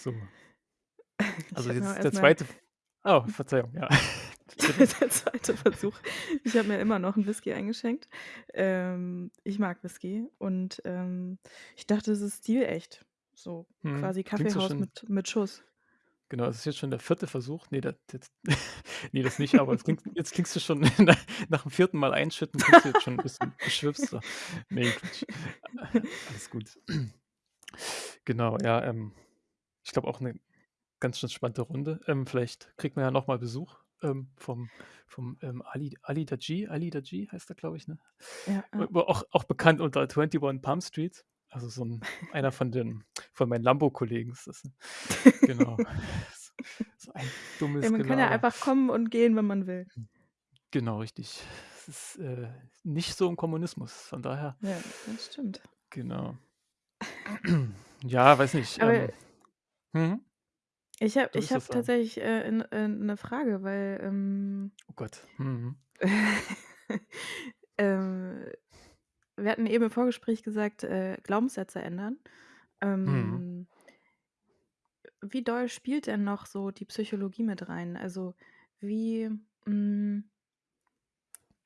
So. Also jetzt der erst mal 2. F oh, Verzeihung, ja. Bitte. Der 2. Versuch. Ich habe mir immer noch 'n Whisky eingeschenkt. Ähm, ich mag Whisky und, ähm, ich dachte, das ist stilecht. So Mhm. quasi Klingt so Kaffeehaus schon mit mit Schuss. Genau, das ist jetzt schon der 4. Versuch. Ne, da jetzt ne, das nicht, aber es klingt jetzt klingst du schon nach nach dem 4. Mal einschütten klingst du jetzt schon 'n bisschen beschwipster. Ne, Quatsch. Alles gut. Genau, ja, ähm, ich glaube auch 'ne ganz schön spannende Runde. Ähm, vielleicht kriegt man ja noch mal Besuch, ähm, vom vom, ähm, Ali Ali Dajee Ali Dajee heißt er, glaube ich, ne? Ja, ja. Auch auch bekannt unter 21 Palm Street. Also so 'n einer von den von meinen Lambo-Kollegen ist das, ne? Genau. So ein Ja, dummes man kann ja Gelaber. einfach kommen und gehen, wenn man will. Hm. Genau, richtig. Es ist, äh, nicht so im Kommunismus, von daher Ja, das stimmt. Genau. Ja, weiß nicht, Aber ähm mhm. Ich habe ich sagen? tatsächlich, äh, 'n äh, 'ne Frage, weil, ähm Oh Gott. Mhm. ähm, wir hatten eben im Vorgespräch gesagt, äh, Glaubenssätze ändern. Mhm. Ähm wie doll spielt denn noch so die Psychologie mit rein? Also, wie hm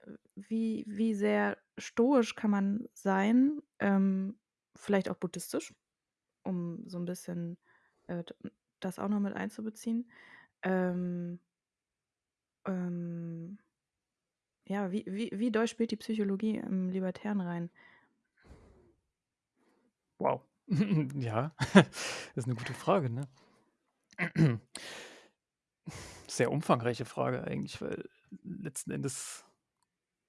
äh, wie wie sehr stoisch kann man sein, ähm, vielleicht auch buddhistisch, um so 'n bisschen, äh, das auch noch mit einzubeziehen. Ähm ähm ja, wie wie wie doll spielt die Psychologie im Libertären rein? Wow. Ja, ist 'ne gute Frage, ne? Sehr umfangreiche Frage eigentlich, weil letzten Endes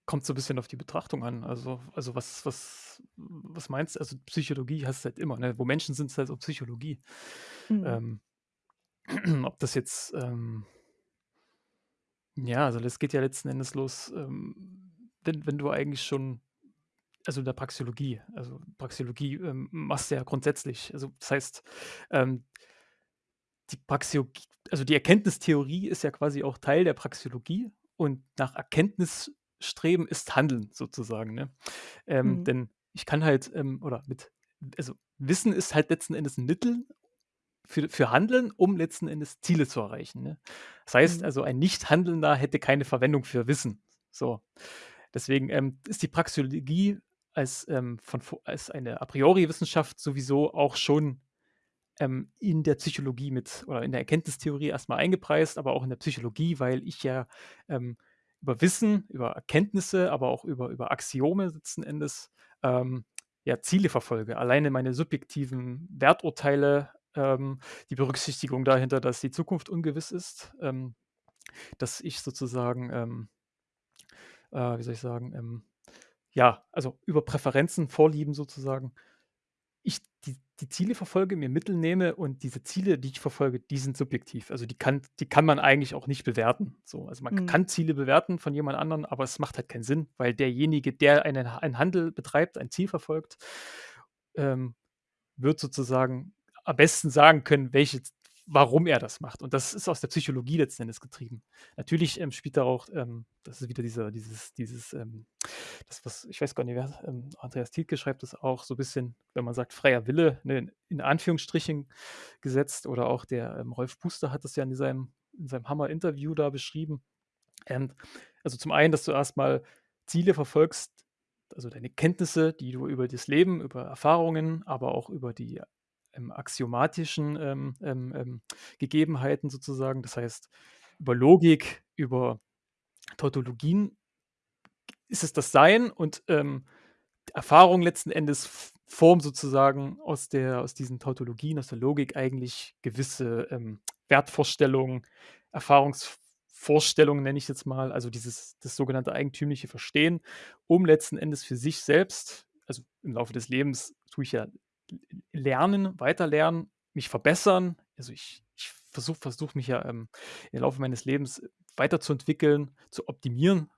kommt's so bisschen auf die Betrachtung an. Also also was was was meinst also Psychologie hast du halt immer, ne? Wo Menschen sind, ist halt auch Psychologie. Mhm. Ähm, ob das jetzt, ähm ja, also das geht ja letzten Endes los, ähm, wenn wenn du eigentlich schon also in der Praxeologie also Praxeologie, ähm, machst du ja grundsätzlich. Also das heißt, ähm die Praxeologie also die Erkenntnistheorie ist ja quasi auch Teil der Praxeologie und nach Erkenntnis streben ist Handeln sozusagen, ne? Ähm, Mhm. denn ich kann halt, ähm oder mit also Wissen ist halt letzten Endes 'n Mittel für für Handeln, um letzten Endes Ziele zu erreichen, ne? Das heißt Mhm. also, ein Nichthandelnder hätte keine Verwendung für Wissen. So. Deswegen, ähm, ist die Praxeologie als, ähm, von vo als eine A-priori-Wissenschaft sowieso auch schon, ähm, in der Psychologie mit oder in der Erkenntnistheorie erst mal eingepreist, aber auch in der Psychologie, weil ich ja, ähm, über Wissen, über Erkenntnisse, aber auch über über Axiome letzten Endes, ähm, ja, Ziele verfolge. Alleine meine subjektiven Werturteile, ähm, die Berücksichtigung dahinter, dass die Zukunft ungewiss ist, ähm, dass ich sozusagen, ähm äh, wie soll ich sagen, ähm, ja, also über Präferenzen, Vorlieben sozusagen ich die die Ziele verfolge, mir Mittel nehme und diese Ziele, die ich verfolge, die sind subjektiv. Also die kann die kann man eigentlich auch nicht bewerten, so. Also man Mhm. kann Ziele bewerten von jemand anderen, aber es macht halt keinen Sinn, weil derjenige, der einen einen Handel betreibt, ein Ziel verfolgt, ähm, wird sozusagen am besten sagen können, welche warum er das macht. Und das ist aus der Psychologie letzten Endes getrieben. Natürlich, ähm, spielt da auch, ähm das ist wieder dieser dieses dieses, ähm das, was ich weiß gar nicht, wer ähm, Andreas Thielke schreibt das auch so bisschen, wenn man sagt, freier Wille, ne, in Anführungsstrichen gesetzt oder auch der, ähm, Rolf Buster hat das ja in seinem in seinem Hammer-Interview da beschrieben. Ähm, also zum einen, dass du erst mal Ziele verfolgst, also deine Kenntnisse, die du über das Leben, über Erfahrungen, aber auch über die, ähm, axiomatischen, ähm, ähm, Gegebenheiten sozusagen, das heißt, über Logik, über Tautologien ist es das Sein und, ähm, Erfahrung letzten Endes formt sozusagen aus der aus diesen Tautologien, aus der Logik eigentlich gewisse, ähm, Wertvorstellungen, Erfahrungs Vorstellungen, nenne ich jetzt mal, also dieses das sogenannte eigentümliche Verstehen, um letzten Endes für sich selbst also im Laufe des Lebens tue ich ja lernen, weiterlernen, mich verbessern. Also ich ich versuche versuche mich ja, ähm, im Laufe meines Lebens weiterzuentwickeln, zu optimieren,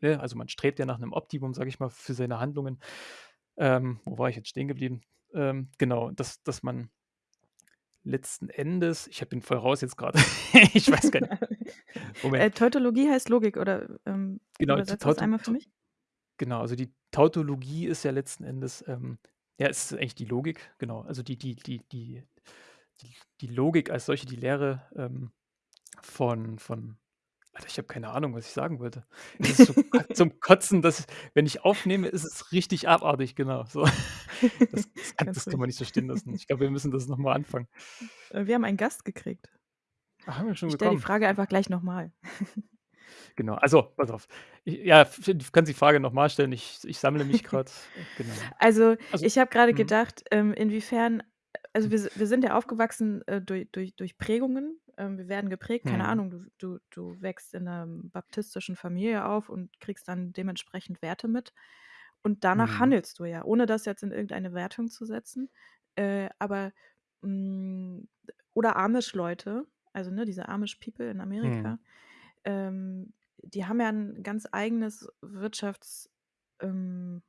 ne? Also man strebt ja nach 'nem Optimum, sage ich mal, für seine Handlungen. Ähm, wo war ich jetzt stehen geblieben? Ähm, genau, dass dass man letzten Endes ich bin voll raus jetzt grade. Ich weiß gar nicht. Äh, Moment. Tautologie heißt Logik oder, ähm, Genau, Tauto einmal für mich? genau, also die Tautologie ist ja letzten Endes, ähm ja, es ist eigentlich die Logik, genau. Also die die die die die die Logik als solche, die Lehre, ähm, von von Alter, ich habe keine Ahnung, was ich sagen wollte. Es ist so ko zum Kotzen, dass wenn ich aufnehme, ist es richtig abartig, genau, so. Das das kann Ganz das kann ruhig. man nicht so stehen lassen. Ich glaube, wir müssen das noch mal anfangen. Äh, wir haben einen Gast gekriegt. Ach, haben wir schon Ich stelle die bekommen? Frage einfach gleich noch mal. Genau, also, pass auf. I ja, du kannst die Frage noch mal stellen. Ich ich sammle mich grad. Genau. Also, Also ich habe grade mhm. gedacht, ähm, inwiefern also, Hm. wir wir sind ja aufgewachsen, äh, durch durch durch Prägungen. Ähm, wir werden geprägt, keine Mhm. Ahnung, du du du wächst in 'ner baptistischen Familie auf und kriegst dann dementsprechend Werte mit. Und danach Mhm. handelst du ja, ohne das jetzt in irgendeine Wertung zu setzen. Äh, aber, hm oder Amish-Leute, also, ne, diese Amish People in Mhm. Amerika, ähm, die haben ja 'n ganz eigenes Wirtschafts ähm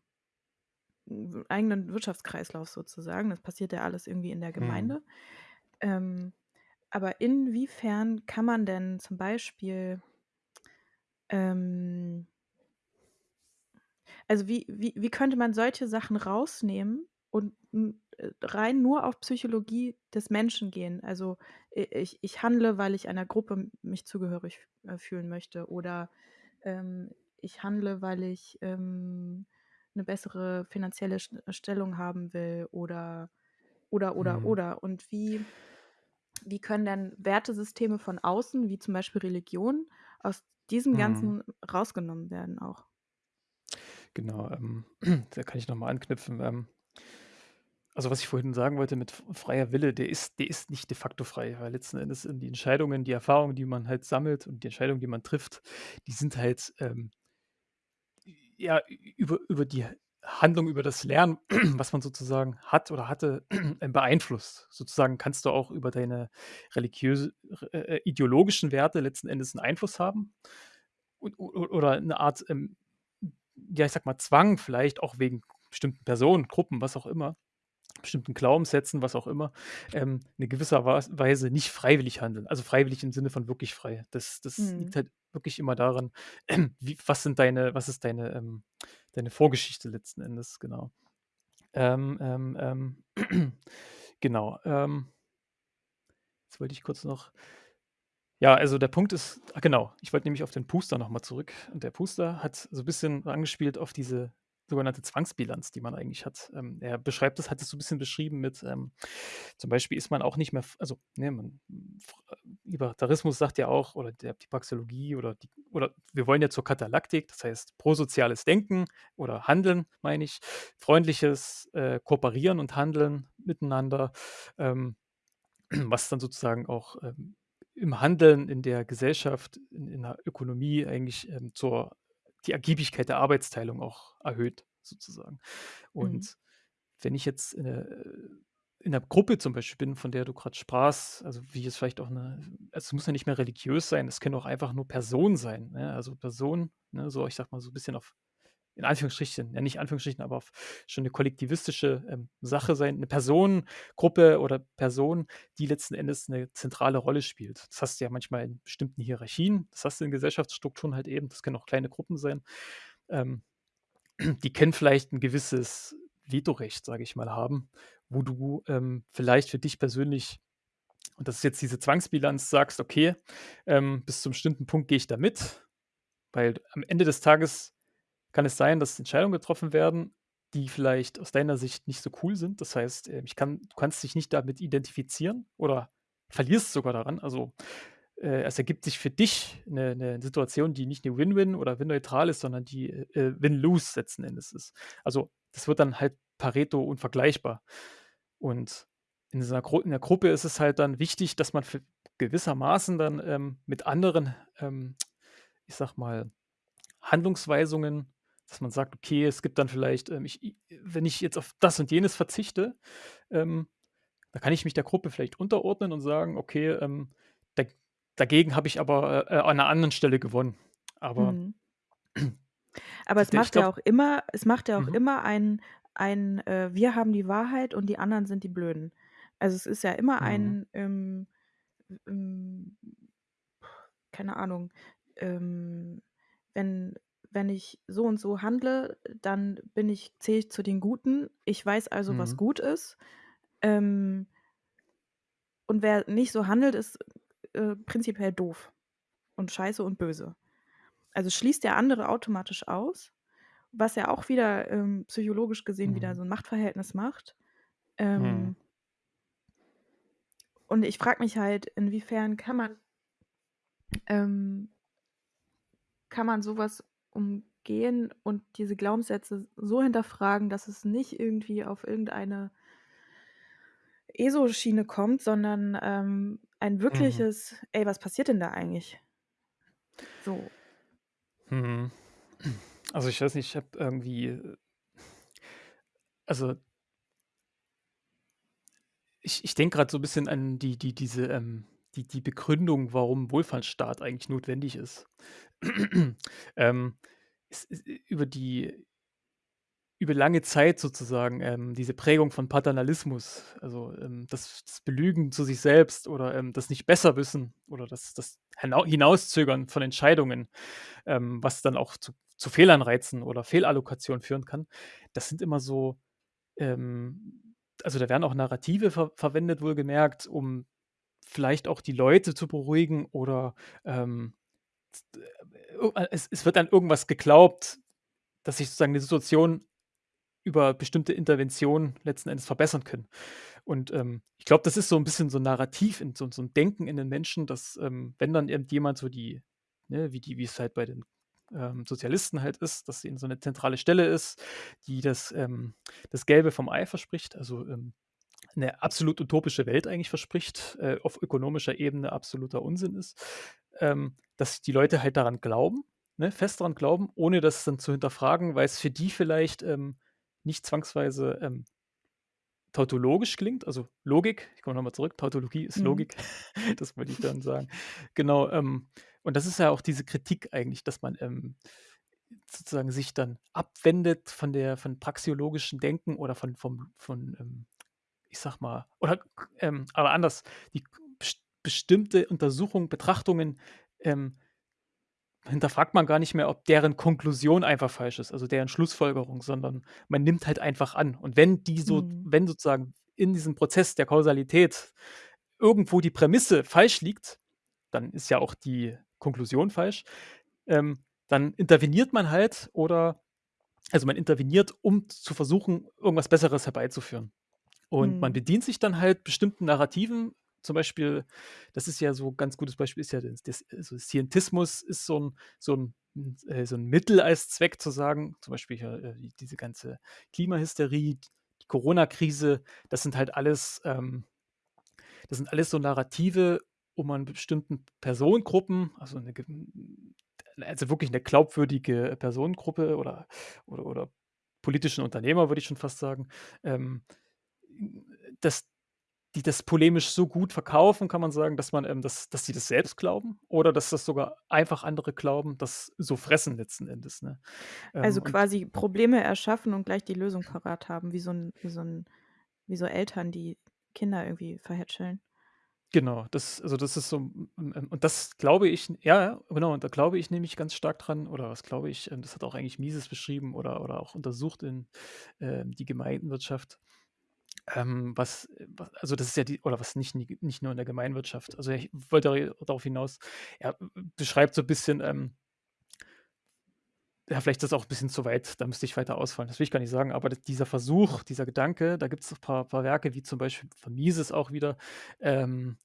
eigenen Wirtschaftskreislauf sozusagen. Das passiert ja alles irgendwie in der Mhm. Gemeinde. Ähm, aber inwiefern kann man denn zum Beispiel ähm also, wie wie wie könnte man solche Sachen rausnehmen und äh, rein nur auf Psychologie des Menschen gehen? Also, i ich ich handle, weil ich einer Gruppe mich zugehörig, äh, fühlen möchte oder, ähm, ich handle, weil ich, ähm, 'ne bessere finanzielle St Stellung haben will oder oder, oder, Mhm. oder. Und wie wie können denn Wertesysteme von außen, wie zum Beispiel Religion, aus diesem Mhm. Ganzen rausgenommen werden auch? Genau, ähm, da kann ich noch mal anknüpfen. Ähm also, was ich vorhin sagen wollte mit freier Wille, der ist der ist nicht de facto frei, weil letzten Endes sind die Entscheidungen, die Erfahrungen, die man halt sammelt und die Entscheidungen, die man trifft, die sind halt, ähm ja, über über die Handlung, über das Lernen, was man sozusagen hat oder hatte, ähm, beeinflusst. Sozusagen kannst du auch über deine religiöse äh, äh, ideologischen Werte letzten Endes 'n Einfluss haben und oder 'ne Art, ähm, ja, ich sage mal, Zwang vielleicht auch wegen bestimmten Personen, Gruppen, was auch immer, bestimmten Glaubenssätzen, was auch immer, ähm, 'ne gewisser Weise nicht freiwillig handeln. Also, freiwillig im Sinne von wirklich frei. Das das liegt Mhm. halt wirklich immer daran, wie was sind deine was ist deine, ähm deine Vorgeschichte letzten Endes, genau. Ähm, ähm, ähm, genau, ähm jetzt wollte ich kurz noch ja, also, der Punkt ist ah, genau, ich wollte nämlich auf den Puster noch mal zurück. Und der Puster hat so bisschen angespielt auf diese sogenannte Zwangsbilanz, die man eigentlich hat. Ähm, er beschreibt das hat das so 'n bisschen beschrieben mit, ähm zum Beispiel ist man auch nicht mehr also, ne, man f äh, Libertarismus sagt ja auch oder der die Praxeologie oder die oder wir wollen ja zur Katalaktik, das heißt prosoziales Denken oder Handeln, meine ich, freundliches, äh, Kooperieren und Handeln miteinander, ähm, was dann sozusagen auch, ähm, im Handeln in der Gesellschaft, in in der Ökonomie eigentlich, ähm, zur die Ergiebigkeit der Arbeitsteilung auch erhöht sozusagen. Mhm. Und wenn ich jetzt, äh, in 'ner Gruppe zum Beispiel bin, von der du grad sprachst, also, wie es vielleicht auch 'ne es muss ja nicht mehr religiös sein, es können auch einfach nur Personen sein, ne? Also, Personen, ne, so ich sage mal so 'n bisschen auf in Anführungsstrichen, ja, nicht Anführungsstrichen, aber schon 'ne kollektivistische, ähm, Sache sein, 'ne Personengruppe oder Person, die letzten Endes 'ne zentrale Rolle spielt. Das hast du ja manchmal in bestimmten Hierarchien, das hast du in Gesellschaftsstrukturen halt eben, das können auch kleine Gruppen sein. Ähm, die können vielleicht 'n gewisses Vetorecht, sage ich mal, haben, wo du, ähm, vielleicht für dich persönlich und das ist jetzt diese Zwangsbilanz, sagst: „Okay, ähm, bis zum bestimmten Punkt gehe ich da mit“, weil am Ende des Tages kann es sein, dass Entscheidungen getroffen werden, die vielleicht aus deiner Sicht nicht so cool sind. Das heißt, äh, ich kann du kannst dich nicht damit identifizieren oder verlierst sogar daran. Also, äh, es ergibt sich für dich 'ne 'ne Situation, die nicht 'ne Win-Win oder Win-neutral ist, sondern die, äh, Win-Lose letzten Endes ist. Also, das wird dann halt Pareto unvergleichbar. Und in dieser Gru in der Gruppe ist es halt dann wichtig, dass man für gewissermaßen dann, ähm, mit anderen, ähm, ich sage mal, Handlungsweisungen dass man sagt: „Okay, es gibt dann vielleicht, ähm, ich wenn ich jetzt auf das und jenes verzichte, ähm, dann kann ich mich der Gruppe vielleicht unterordnen und sagen: „Okay, ähm, dag dagegen habe ich aber, äh, äh, an 'ner anderen Stelle gewonnen.“ Aber Mhm. Aber es macht ja glaube auch immer es macht ja auch Mhm. immer ein ein, äh wir haben die Wahrheit und die anderen sind die Blöden. Also, es ist ja immer Mhm. ein, ähm, hm, keine Ahnung, ähm, wenn wenn ich so und so handle, dann bin ich zähle ich zu den Guten. Ich weiß also, was Mhm. gut ist. Ähm und wer nicht so handelt, ist, äh, prinzipiell doof und scheiße und böse. Also, schließt der andere automatisch aus, was ja auch wieder, ähm, psychologisch gesehen wieder Mhm. so 'n Machtverhältnis macht. Mhm. Ähm und ich frage mich halt, inwiefern kann man ähm kann man so was umgehen und diese Glaubenssätze so hinterfragen, dass es nicht irgendwie auf irgendeine ESO-Schiene kommt, sondern, ähm, ein Mhm. wirkliches: „Ey, was passiert denn da eigentlich?“ So. Mhm. Also, ich weiß nicht, ich habe irgendwie also ich ich denke grad so 'n bisschen an die die diese, ähm die die Begründung, warum Wohlfahrtsstaat eigentlich notwendig ist. Ähm, es es ü über die über lange Zeit sozusagen, ähm, diese Prägung von Paternalismus, also, ähm, das das Belügen zu sich selbst oder, ähm, das Nicht-Besser-Wissen oder das das Hinau Hinauszögern von Entscheidungen, ähm, was dann auch zu zu Fehlanreizen oder Fehlallokationen führen kann. Das sind immer so, ähm also, da werden auch Narrative ver verwendet wohlgemerkt, um vielleicht auch die Leute zu beruhigen oder, ähm, äh, o es es wird an irgendwas geglaubt, dass sich sozusagen die Situation über bestimmte Interventionen letzten Endes verbessern können. Und, ähm, ich glaube, das ist so 'n bisschen so 'n Narrativ in so so 'n Denken in den Menschen, dass, ähm, wenn dann irgendjemand so die ne, wie die wie es halt bei den, ähm, Sozialisten halt ist, dass ihnen so 'ne zentrale Stelle ist, die das, ähm das Gelbe vom Ei verspricht, also, ähm, 'ne absolut utopische Welt eigentlich verspricht, äh, auf ökonomischer Ebene absoluter Unsinn ist, ähm, dass die Leute halt daran glauben, ne, fest dran glauben, ohne das dann zu hinterfragen, weil's für die vielleicht, ähm, nicht zwangsweise, ähm tautologisch klingt, also Logik. Ich komme noch mal zurück, Tautologie ist Mhm. Logik, das wollte ich damit sagen. Genau, ähm, und das ist ja auch diese Kritik eigentlich, dass man, ähm, sozusagen sich dann abwendet von der von praxeologischen Denken oder von vom von, ähm, ich sage mal oder ähm, aber anders, die bestimmte Untersuchungen, Betrachtungen, ähm hinterfragt man gar nicht mehr, ob deren Konklusion einfach falsch ist, also deren Schlussfolgerung, sondern man nimmt halt einfach an. Und wenn die so Mhm. wenn sozusagen in diesem Prozess der Kausalität irgendwo die Prämisse falsch liegt, dann ist ja auch die Konklusion falsch. Ähm, dann interveniert man halt oder also man interveniert, um zu versuchen, irgendwas Besseres herbeizuführen. Und man Mhm. bedient sich dann halt bestimmten Narrativen. Zum Beispiel, das ist ja so ganz gutes Beispiel ist ja das das also Scientismus ist so 'n so 'n hm, äh, so 'n Mittel als Zweck zu sagen, zum Beispiel hier, äh, diese ganze Klimahysterie, die Corona-Krise, das sind halt alles, ähm das sind alles so Narrative, um an bestimmten Personengruppen, also 'ne ge also wirklich 'ne glaubwürdige Personengruppe oder oder oder politischen Unternehmer, würde ich schon fast sagen, ähm, dass die das polemisch so gut verkaufen, kann man sagen, dass man, ähm, dass dass sie das selbst glauben oder dass das sogar einfach andere glauben, das so fressen letzten Endes, ne? Also Ähm, und quasi Probleme erschaffen und gleich die Lösung parat haben, wie so 'n wie so 'n wie so Eltern, die Kinder irgendwie verhätscheln. Genau, das also das ist so und das glaube ich ja, genau, und da glaube ich nämlich ganz stark dran oder was glaube ich, ähm, das hat auch eigentlich Mises beschrieben oder oder auch untersucht in, ähm, Die Gemeinwirtschaft. Ähm, was wa also das ist ja die oder was nicht nicht nur in der Gemeinwirtschaft. Also ich wollte da darauf hinaus, er beschreibt so bisschen, ähm ja, vielleicht ist das auch 'n bisschen zu weit, da müsste ich weiter ausholen. Das will ich gar nicht sagen, aber dieser Versuch, dieser Gedanke, da gibt's noch paar paar Werke, wie zum Beispiel von Mises auch wieder, ähm,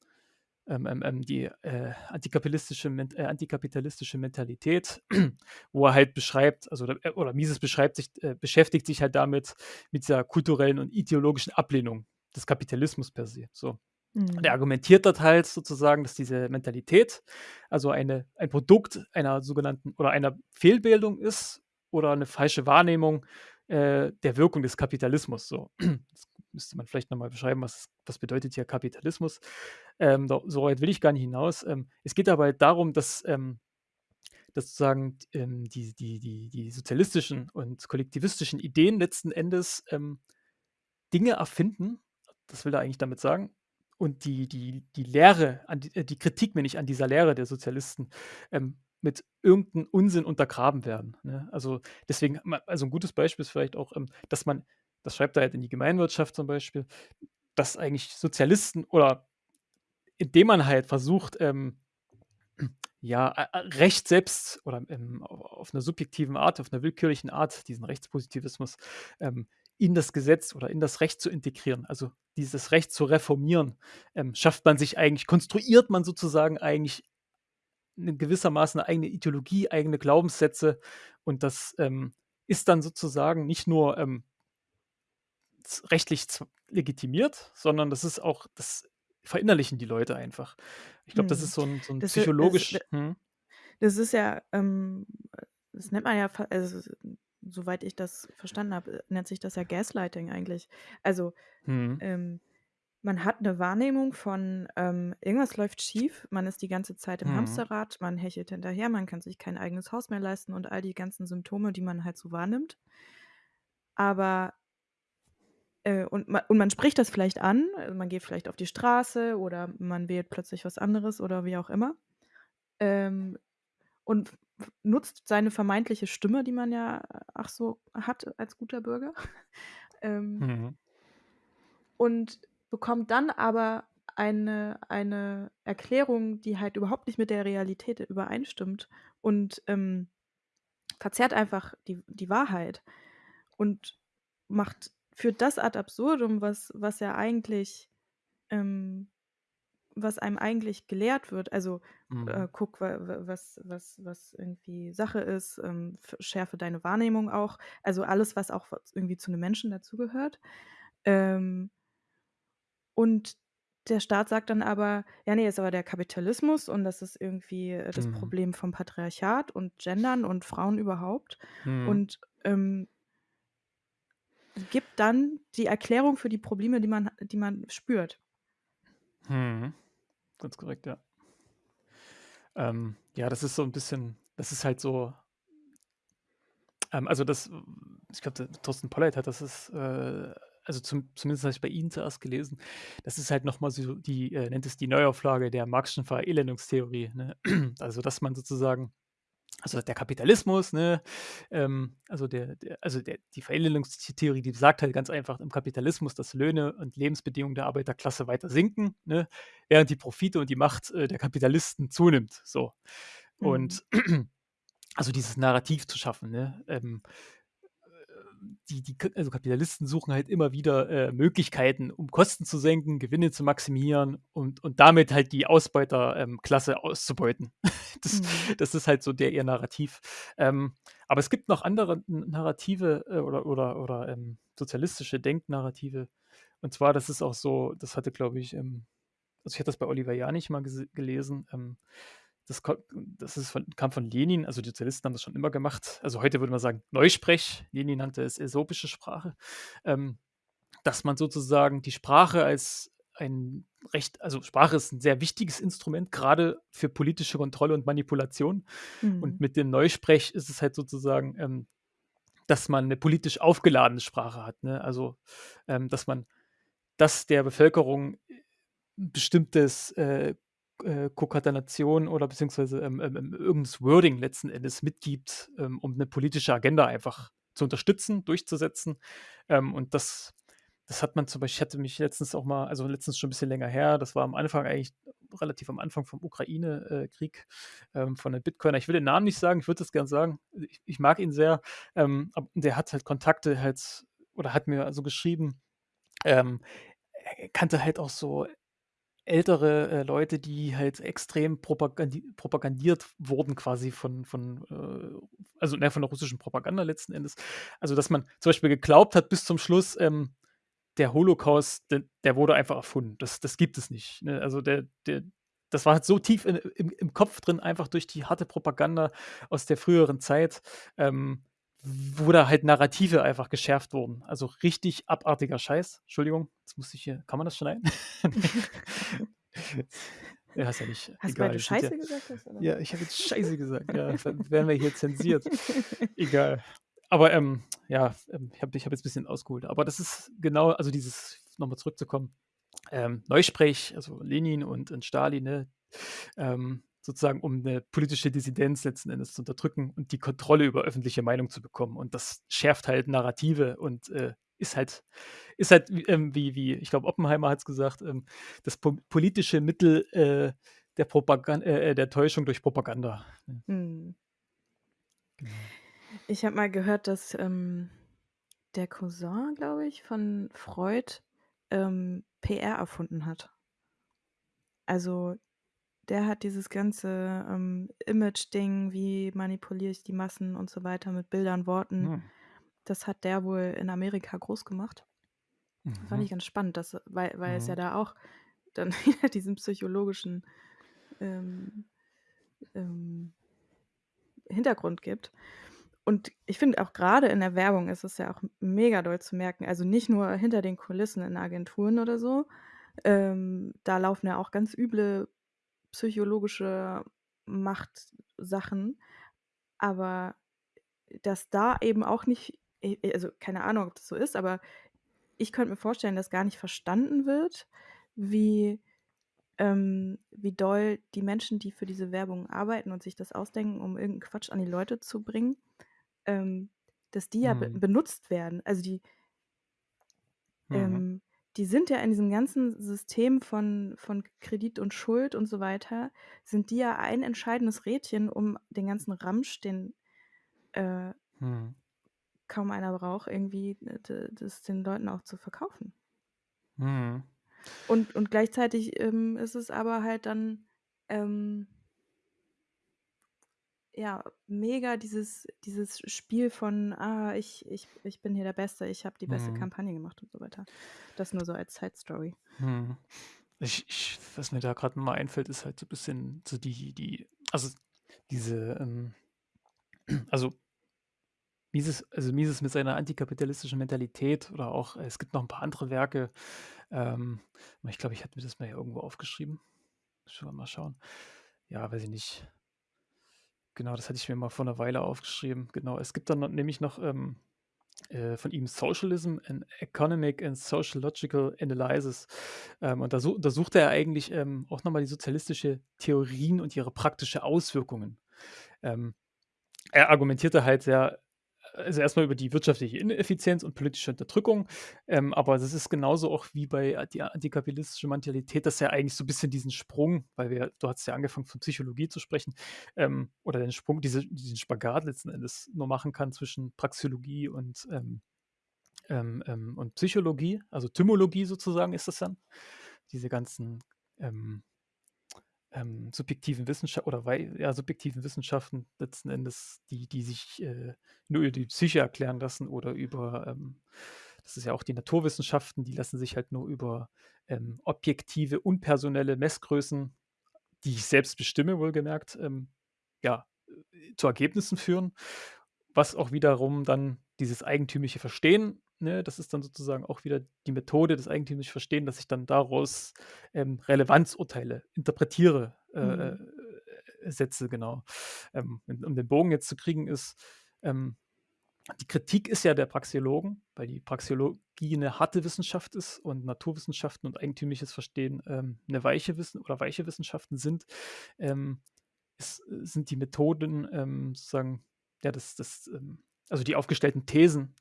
ähm, ähm, ähm, die, äh, antikapitalistische äh, antikapitalistische Mentalität, wo er halt beschreibt also oder oder Mises beschreibt sich äh, beschäftigt sich halt damit mit dieser kulturellen und ideologischen Ablehnung des Kapitalismus per se, so. Und er Mhm. argumentiert dort halt sozusagen, dass diese Mentalität, also eine ein Produkt einer sogenannten oder einer Fehlbildung ist oder 'ne falsche Wahrnehmung, äh, der Wirkung des Kapitalismus, so. Das müsste man vielleicht noch mal beschreiben, was was bedeutet hier Kapitalismus? Ähm, so weit will ich gar nicht hinaus. Ähm, es geht aber darum, dass, ähm dass sozusagen, ähm, die die die die sozialistischen und kollektivistischen Ideen letzten Endes, ähm, Dinge erfinden, das will er eigentlich damit sagen, und die die die Lehre die äh, die Kritik, meine ich, an dieser Lehre der Sozialisten, ähm, mit irgend 'n Unsinn untergraben werden, ne? Also, deswegen also 'n gutes Beispiel ist vielleicht auch, dass man das schreibt er halt in Die Gemeinwirtschaft zum Beispiel, dass eigentlich Sozialisten oder indem man halt versucht, ähm, ja, Recht selbst oder ähm, auf einer subjektiven Art, auf einer willkürlichen Art, diesen Rechtspositivismus, ähm, in das Gesetz oder in das Recht zu integrieren, also dieses Recht zu reformieren, ähm, schafft man sich eigentlich, konstruiert man sozusagen eigentlich in gewissermaßen eine eigene Ideologie, eigene Glaubenssätze und das ähm, ist dann sozusagen nicht nur ähm, rechtlich legitimiert, sondern das ist auch, das verinnerlichen die Leute einfach. Ich glaube, das Mhm. ist so ein, so 'n Das i das psychologisch d mhm. das ist ja, ähm das nennt man ja fa also, s soweit ich das verstanden habe, äh, nennt sich das ja Gaslighting eigentlich. Also, Mhm. ähm, man hat 'ne Wahrnehmung von, ähm, irgendwas läuft schief, man ist die ganze Zeit im Mhm. Hamsterrad, man hechelt hinterher, man kann sich kein eigenes Haus mehr leisten und all die ganzen Symptome, die man halt so wahrnimmt. Aber äh, und ma und man spricht das vielleicht an, äh, man geht vielleicht auf die Straße oder man wählt plötzlich was anderes oder wie auch immer, ähm, und nutzt seine vermeintliche Stimme, die man ja ach so hat als guter Bürger, ähm Mhm. und bekommt dann aber eine eine Erklärung, die halt überhaupt nicht mit der Realität übereinstimmt und, ähm, verzerrt einfach die die Wahrheit und macht führt das ad absurdum, was was ja eigentlich ähm, was einem eigentlich gelehrt wird. Also, Mhm. äh, guck, wa wa was was was irgendwie Sache ist, ähm, schärfe deine Wahrnehmung auch. Also, alles, was auch irgendwie zu 'nem Menschen dazugehört. Ähm und der Staat sagt dann aber: „Ja, ne, ist aber der Kapitalismus und das ist irgendwie, äh, das Mhm. Problem vom Patriarchat und Gendern und Frauen überhaupt.“ Mhm. Und, ähm gibt dann die Erklärung für die Probleme, die man die man spürt. Mhm. Ganz korrekt, ja. Ähm, ja, das ist so 'n bisschen das ist halt so ähm, also das ich glaube, Thorsten Polleit hat das ist, äh also zum zumindest habe ich bei ihm zuerst gelesen. Das ist halt noch mal so die er nennt es die Neuauflage der Marx'schen Verelendungstheorie, ne? Also, dass man sozusagen also der Kapitalismus, ne, ähm, also der der also der die Verelendungstheorie, die sagt halt ganz einfach im Kapitalismus, dass Löhne und Lebensbedingungen der Arbeiterklasse weiter sinken, ne, während die Profite und die Macht, äh, der Kapitalisten zunimmt, so. Mhm. Und also dieses Narrativ zu schaffen, ne? Ähm, äh, die die also Kapitalisten suchen halt immer wieder, äh, Möglichkeiten, um Kosten zu senken, Gewinne zu maximieren und und damit halt die Ausbeuter ähm, auszubeuten. Das Mhm. das ist halt so der ihr Narrativ. Ähm, aber es gibt noch andere Narrative, äh, oder oder oder, ähm, sozialistische Denknarrative. Und zwar, das ist auch so das hatte, glaube ich, ähm also ich hatte das bei Oliver Janich mal gelesen, ähm, das das ist von kam von Lenin, also die Sozialisten haben das schon immer gemacht. Also heute würde man sagen Neusprech, Lenin nannte es äsopische Sprache, ähm, dass man sozusagen die Sprache als ein Recht also Sprache ist 'n sehr wichtiges Instrument, grade für politische Kontrolle und Manipulation. Und Mhm. mit dem Neusprech ist es halt sozusagen, ähm, dass man 'ne politisch aufgeladene Sprache hat, ne? Also, ähm, dass man dass der Bevölkerung 'n bestimmtes, äh, äh, Konkatenation oder beziehungsweise, ähm, ähm, ähm, irgend Wording letzten Endes mitgibt, ähm, um 'ne politische Agenda einfach zu unterstützen, durchzusetzen. Ähm, und das das hat man zum Beispiel ich hatte mich letztens auch mal also letztens schon 'n bisschen länger her, das war am Anfang eigentlich relativ am Anfang vom Ukraine äh, Krieg, ähm, von 'nem Bitcoiner. Ich will den Namen nicht sagen, ich würde das gern sagen. Ich ich mag ihn sehr, ähm, der hat halt Kontakte halt oder hat mir also geschrieben, ähm, er kannte halt auch so ältere, äh, Leute, die halt extrem propagandi propagandiert wurden quasi von von, äh also, ne, von der russischen Propaganda letzten Endes. Also, dass man zum Beispiel geglaubt hat bis zum Schluss, ähm, der Holocaust, d der wurde einfach erfunden. Das das gibt es nicht, ne? Also der der das war halt so tief in im im Kopf drin, einfach durch die harte Propaganda aus der früheren Zeit, ähm, wo da halt Narrative einfach geschärft wurden. Also richtig abartiger Scheiß. Entschuldigung, jetzt musste ich hier kann man das schneiden? Ja, ist ja nicht Hast egal. du sind ja Scheiße gesagt hast, oder ja, ich habe jetzt Scheiße gesagt, ja, dann werden wir hier zensiert. Egal. Aber, ähm, ja, ähm, ich habe ich habe jetzt bisschen ausgeholt. Aber das ist genau also dieses noch mal zurückzukommen, ähm, Neusprech, also Lenin und und Stalin, ne, ähm, sozusagen, um 'ne politische Dissidenz letzten Endes zu unterdrücken und die Kontrolle über öffentliche Meinung zu bekommen. Und das schärft halt Narrative und, äh, ist halt ist halt wie, ähm, wie wie ich glaube, Oppenheimer hat's gesagt, ähm, das po politische Mittel, äh, der Propagan äh, äh, der Täuschung durch Propaganda. Mhm. Genau. Ich habe mal gehört, dass, ähm, der Cousin, glaube ich, von Freud, ähm, PR erfunden hat. Also, der hat dieses ganze, ähm, Image-Ding, wie manipuliere ich die Massen und so weiter mit Bildern, Worten, Hm. das hat der wohl in Amerika groß gemacht. Fand Mhm. ich ganz spannend, dass weil weil es ja Mhm. da auch dann wieder diesen psychologischen, ähm ähm Hintergrund gibt. Und ich finde auch grade in der Werbung ist es ja auch mega doll zu merken, also nicht nur hinter den Kulissen in Agenturen oder so. Ähm, da laufen ja auch ganz üble psychologische Machtsachen, aber dass da eben auch nicht e e also keine Ahnung, ob das so ist, aber ich könnte mir vorstellen, dass gar nicht verstanden wird, wie ähm, wie doll die Menschen, die für diese Werbung arbeiten und sich das ausdenken, um irgend 'n Quatsch an die Leute zu bringen, ähm, dass die ja be Mhm. benutzt werden. Also die Mhm. ähm, die sind ja in diesem ganzen System von von Kredit und Schuld und so weiter sind die ja ein entscheidendes Rädchen, um den ganzen Ramsch, den, äh Mhm. kaum einer braucht, irgendwie, äh, das den Leuten auch zu verkaufen. Mhm. Und und gleichzeitig, ähm, ist es aber halt dann, ähm ja, mega dieses dieses Spiel von: „Ah, ich ich ich bin hier der Beste, ich habe die beste Mhm. Kampagne gemacht“ und so weiter. Das nur so als Side-Story. Mhm. Ich ich was mir da noch mal einfällt, ist halt so bisschen so die die also diese, ähm also Mises also Mises mit seiner antikapitalistischen Mentalität oder auch es gibt noch 'n paar andere Werke, ähm, ich glaube, ich hatte mir das mal hier irgendwo aufgeschrieben. Wir mal schauen. Ja, weiß ich nicht. Genau, das hatte ich mir mal vor 'ner Weile aufgeschrieben. Genau, es gibt dann no nämlich noch, ähm, äh, von ihm „Socialism: An Economic and Sociological Analysis“. Ähm, und da su untersucht er eigentlich, ähm, auch noch mal die sozialistische Theorien und ihre praktische Auswirkungen. Ähm, er argumentierte halt sehr also erst mal über die wirtschaftliche Ineffizienz und politische Unterdrückung, ähm, aber das ist genauso auch wie bei a die antikapitalistische Mentalität, dass er eigentlich so bisschen diesen Sprung weil wir du hattest ja angefangen von Psychologie zu sprechen, ähm, oder den Sprung, diese diesen Spagat letzten Endes nur machen kann zwischen Praxeologie und, ähm, ähm, ähm und Psychologie, also Tymologie sozusagen ist das dann. Diese ganzen, ähm subjektiven Wissenscha oder ja, subjektiven Wissenschaften letzten Endes, die die sich, äh, nur über die Psyche erklären lassen oder über, ähm das ist ja auch die Naturwissenschaften, die lassen sich halt nur über, ähm, objektive, unpersonelle Messgrößen, die ich selbst bestimme, wohlgemerkt, ähm, ja, äh, zu Ergebnissen führen, was auch wiederum dann dieses eigentümliche Verstehen, ne, das ist dann sozusagen auch wieder die Methode des eigentümlich Verstehen, dass ich dann daraus, ähm, Relevanzurteile interpretiere, äh, Mhm. äh, setze, genau. Ähm, um den Bogen jetzt zu kriegen, ist, ähm die Kritik ist ja der Praxeologen, weil die Praxeologie 'ne harte Wissenschaft ist und Naturwissenschaften und eigentümliches Verstehen, ähm, 'ne weiche Wissen oder weiche Wissenschaften sind. Ähm, es sind die Methoden, ähm, sozusagen ja, das das, ähm also die aufgestellten Thesen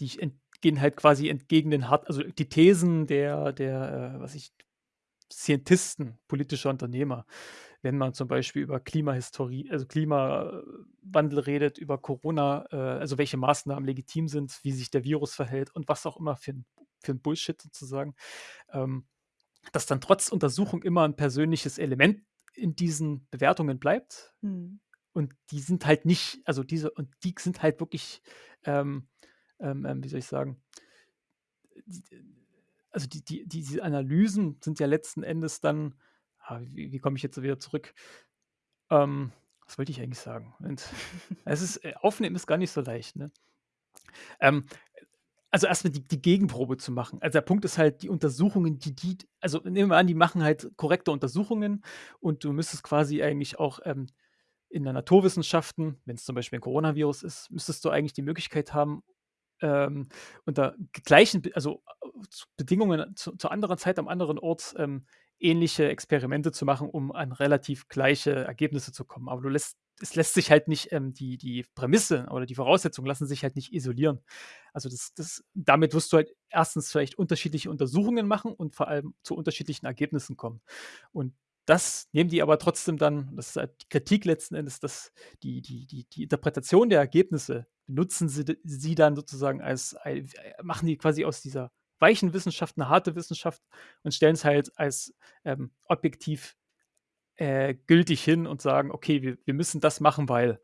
die gehen halt quasi entgegen den hart also die Thesen der der, äh, was ich Scientisten, politischer Unternehmer. Wenn man zum Beispiel über Klimahistorie also Klimawandel redet, über Corona, äh, also welche Maßnahmen legitim sind, wie sich der Virus verhält und was auch immer für 'n für 'n Bullshit sozusagen, ähm, dass dann trotz Untersuchung immer 'n persönliches Element in diesen Bewertungen bleibt. Mhm. Und die sind halt nicht also diese und die sind halt wirklich, ähm, ähm, ähm, wie soll ich sagen die also die die diese Analysen sind ja letzten Endes dann ah, wie wie komme ich jetzt wieder zurück? Ähm, was wollte ich eigentlich sagen? Moment. Es ist äh, Aufnehmen ist gar nicht so leicht, ne? Ähm, also erst mal die die Gegenprobe zu machen. Also der Punkt ist halt, die Untersuchungen, die die also nehmen wir an, die machen halt korrekte Untersuchungen und du müsstest quasi eigentlich auch, ähm, in der Naturwissenschaften, wenn's zum Beispiel 'n Coronavirus ist, müsstest du eigentlich die Möglichkeit haben, ähm, unter gleichen also zu Bedingungen zu zu anderer Zeit am anderen Ort, ähm, ähnliche Experimente zu machen, um an relativ gleiche Ergebnisse zu kommen. Aber du lässt es lässt sich halt nicht, ähm, die die Prämisse oder die Voraussetzungen lassen sich halt nicht isolieren. Also, das das damit wirst du halt erstens vielleicht unterschiedliche Untersuchungen machen und vor allem zu unterschiedlichen Ergebnissen kommen. Und das nehmen die aber trotzdem dann das ist halt die Kritik letzten Endes, dass die die die die Interpretation der Ergebnisse benutzen sie sie dann sozusagen als äh, machen die quasi aus dieser weichen Wissenschaft 'ne harte Wissenschaft und stellen's halt als, ähm, objektiv, äh, gültig hin und sagen: „Okay, wir wir müssen das machen, weil“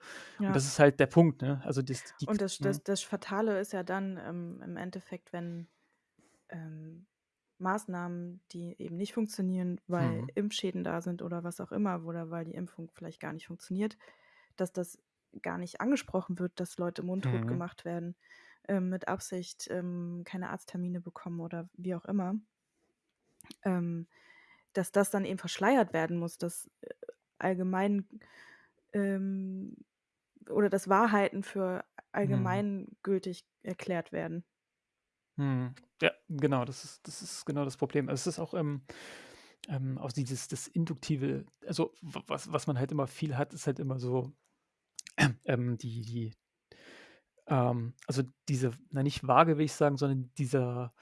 und Ja. das ist halt der Punkt, ne? Also, das die Und das mhm. das das Fatale ist ja dann, ähm, im Endeffekt, wenn, ähm, Maßnahmen, die eben nicht funktionieren, weil Mhm. Impfschäden da sind oder was auch immer, oder weil die Impfung vielleicht gar nicht funktioniert, dass das gar nicht angesprochen wird, dass Leute mundtot Mhm. gemacht werden, ähm, mit Absicht, ähm, keine Arzttermine bekommen oder wie auch immer. Ähm, dass das dann eben verschleiert werden muss, dass, äh, allgemein, ähm oder dass Wahrheiten für Mhm. allgemeingültig erklärt werden. Mhm. Ja, genau, das ist das ist genau das Problem. Es ist auch, ähm ähm, auch dieses das Induktive also, was was man halt immer viel hat, ist halt immer so, ähm, die die ähm, also, diese na, nicht Waage will ich sagen, sondern dieser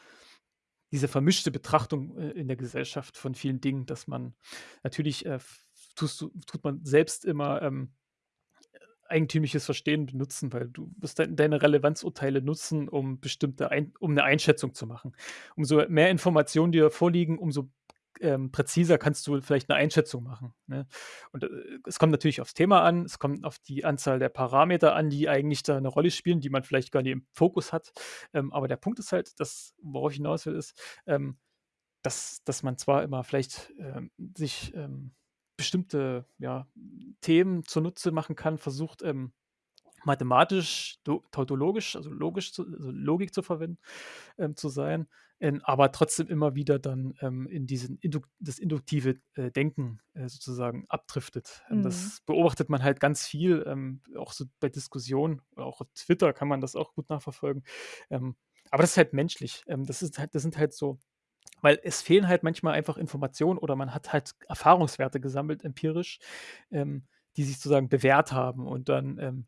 diese vermischte Betrachtung, äh, in der Gesellschaft von vielen Dingen, dass man natürlich, äh, tust tut man selbst immer, ähm, äh, eigentümliches Verstehen benutzen, weil du wirst dein deine Relevanzurteile nutzen, um bestimmte ein um 'ne Einschätzung zu machen. Umso mehr Informationen dir vorliegen, umso, ähm, präziser kannst du vielleicht 'ne Einschätzung machen, ne? Und, äh, es kommt natürlich aufs Thema an, es kommt auf die Anzahl der Parameter an, die eigentlich da 'ne Rolle spielen, die man vielleicht gar nicht im Fokus hat. Ähm, aber der Punkt ist halt, dass worauf ich hinaus will, ist, ähm, dass dass man zwar immer vielleicht, ähm, sich, ähm, bestimmte, ja, Themen zunutze machen kann, versucht, ähm, mathematisch, tautologisch, also, logisch zu also, Logik zu verwenden zu sein, aber trotzdem immer wieder dann, ähm, in diesen Induk das induktive, äh, Denken, äh, sozusagen abdriftet. Ähm, Mhm. das beobachtet man halt ganz viel, ähm, auch so bei Diskussionen auch auf Twitter kann man das auch gut nachverfolgen. Ähm, aber das ist halt menschlich. Ähm, das ist halt das sind halt so weil es fehlen halt manchmal einfach Informationen oder man hat halt Erfahrungswerte gesammelt empirisch, ähm, die sich sozusagen bewährt haben und dann,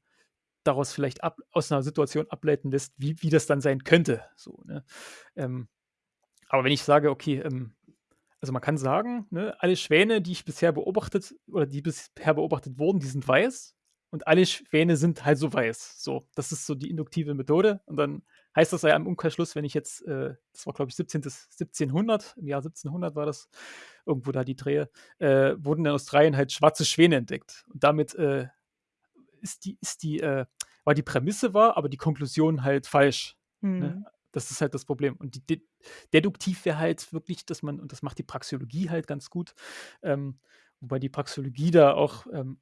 daraus vielleicht ab aus 'ner Situation ableiten lässt, wie wie das dann sein könnte, so, ne? Ähm, aber wenn ich sage, okay, ähm also, man kann sagen, ne, alle Schwäne, die ich bisher beobachtet oder die bisher beobachtet wurden, die sind weiß und alle Schwäne sind halt so weiß. So, das ist so die induktive Methode und dann heißt das ja im Umkehrschluss, wenn ich jetzt, äh das war, glaube ich, 17. 1700, im Jahr 1700 war das, irgendwo da die Drehe, äh, wurden in Australien halt schwarze Schwäne entdeckt. Und damit, äh, ist die ist die, äh war die Prämisse wahr, aber die Konklusion halt falsch, ne? Das ist halt das Problem. Und die de deduktiv wäre halt wirklich, dass man und das macht die Praxeologie halt ganz gut, ähm, wobei die Praxeologie da auch, ähm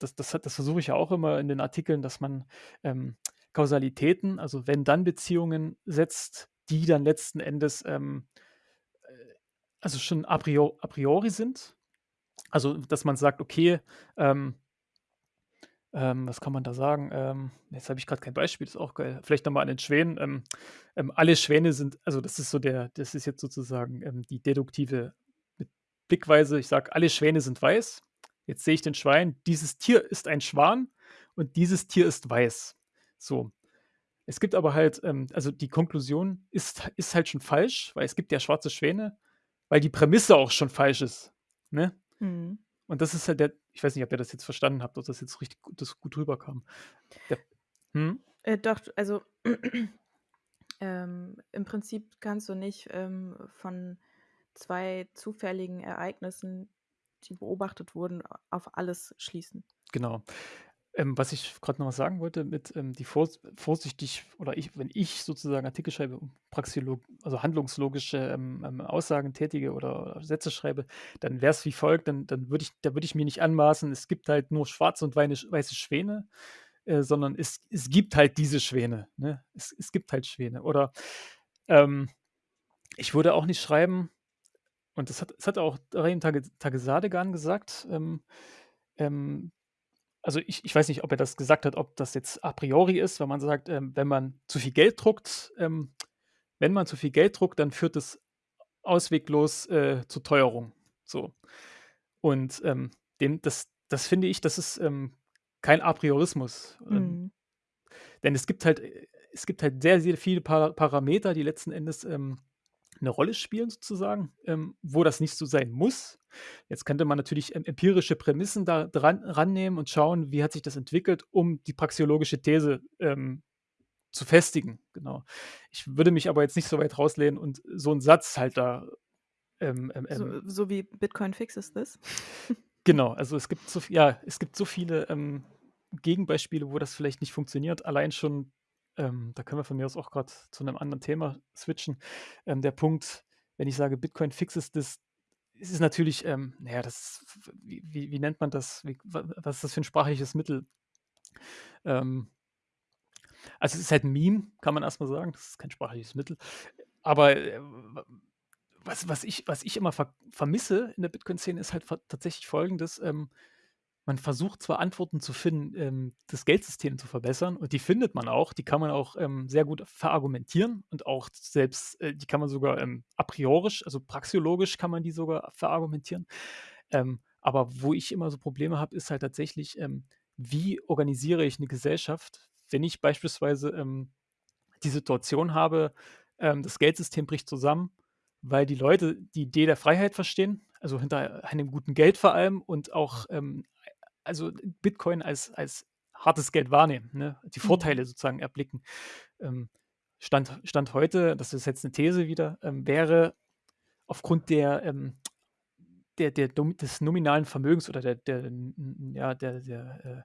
das das das versuche ich ja auch immer in den Artikeln, dass man, ähm, Kausalitäten, also Wenn-Dann-Beziehungen setzt, die dann letzten Endes, ähm, äh, also schon a prio a priori sind. Also, dass man sagt: „Okay, ähm“ ähm, was kann man da sagen? Ähm, jetzt habe ich grad kein Beispiel, ist auch geil. Vielleicht noch mal an den Schwänen. Ähm, ähm, alle Schwäne sind also, das ist so der das ist jetzt sozusagen, ähm, die deduktive Blickweise. Ich sage: „Alle Schwäne sind weiß.“ Jetzt sehe ich den Schwein. Dieses Tier ist ein Schwan und dieses Tier ist weiß. So. Es gibt aber halt, ähm also, die Konklusion ist ist halt schon falsch, weil es gibt ja schwarze Schwäne, weil die Prämisse auch schon falsch ist, ne? Mhm. Und das ist halt der ich weiß nicht, ob ihr das jetzt verstanden habt, ob das jetzt richtig gut das gut rüberkam. Der mhm. Äh, doch, also, ähm, im Prinzip kannst du nicht, ähm, von 2 zufälligen Ereignissen, die beobachtet wurden, auf alles schließen. Genau. Ähm, was ich grad noch sagen wollte mit, ähm, die vors vorsichtig oder ich wenn ich sozusagen Artikel schreibe, praxiolog also, handlungslogische, ähm, ähm, Aussagen tätige oder Sätze schreibe, dann wäre es wie folgt, dann dann würde ich da würde ich mir nicht anmaßen, es gibt halt nur schwarze und weiße Schwäne, äh, sondern es es gibt halt diese Schwäne, ne? Es es gibt halt Schwäne. Oder, ähm, ich würde auch nicht schreiben und das hat das hat auch Rein Tage Tagesadegan gesagt, ähm, ähm also, ich ich weiß nicht, ob er das gesagt hat, ob das jetzt a priori ist, wenn man sagt, ähm, wenn man zu viel Geld druckt ähm, wenn man zu viel Geld druckt, dann führt es ausweglos, äh, zur Teuerung, so. Und, ähm, dem das das finde ich, das ist, ähm, kein Apriorismus, ähm Mhm. denn es gibt halt es gibt halt sehr, sehr viele Para Parameter, die letzten Endes, ähm, 'ne Rolle spielen sozusagen, ähm, wo das nicht so sein muss. Jetzt könnte man natürlich em empirische Prämissen da dran rannehmen und schauen, wie hat sich das entwickelt, um die praxeologische These, ähm, zu festigen, genau. Ich würde mich aber jetzt nicht so weit rauslehnen und so 'n Satz halt da, ähm, ähm, So so wie Bitcoin fixes this? Genau, also es gibt so ja, es gibt so viele, ähm, Gegenbeispiele, wo das vielleicht nicht funktioniert. Allein schon, ähm da können wir von mir aus auch grad zu 'nem anderen Thema switchen. Ähm, der Punkt, wenn ich sage: „Bitcoin fixes this“, ist es natürlich, ähm na ja, das wie wie wie nennt man das? Wie wa was ist das für 'n sprachliches Mittel? Ähm also, es ist halt 'n Meme, kann man erst mal sagen. Das ist kein sprachliches Mittel. Aber, äh, was was ich was ich immer ver vermisse in der Bitcoin-Szene, ist halt tatsächlich Folgendes, ähm: Man versucht zwar Antworten zu finden, ähm, das Geldsystem zu verbessern und die findet man auch. Die kann man auch, ähm, sehr gut verargumentieren und auch selbst äh, die kann man sogar, ähm, apriorisch, also praxeologisch kann man die sogar verargumentieren. Ähm, aber wo ich immer so Probleme habe, ist halt tatsächlich, ähm, wie organisiere ich 'ne Gesellschaft, wenn ich beispielsweise, ähm, die Situation habe, das Geldsystem bricht zusammen, weil die Leute die Idee der Freiheit verstehen, also hinter einem guten Geld vor allem und auch, ähm, also Bitcoin als als hartes Geld wahrnehmen, ne? Die Mhm. Vorteile sozusagen erblicken. Ähm, Stand Stand heute, das ist jetzt 'ne These wieder, ähm, wäre aufgrund der, ähm der der des nominalen Vermögens oder der der ja, der der, äh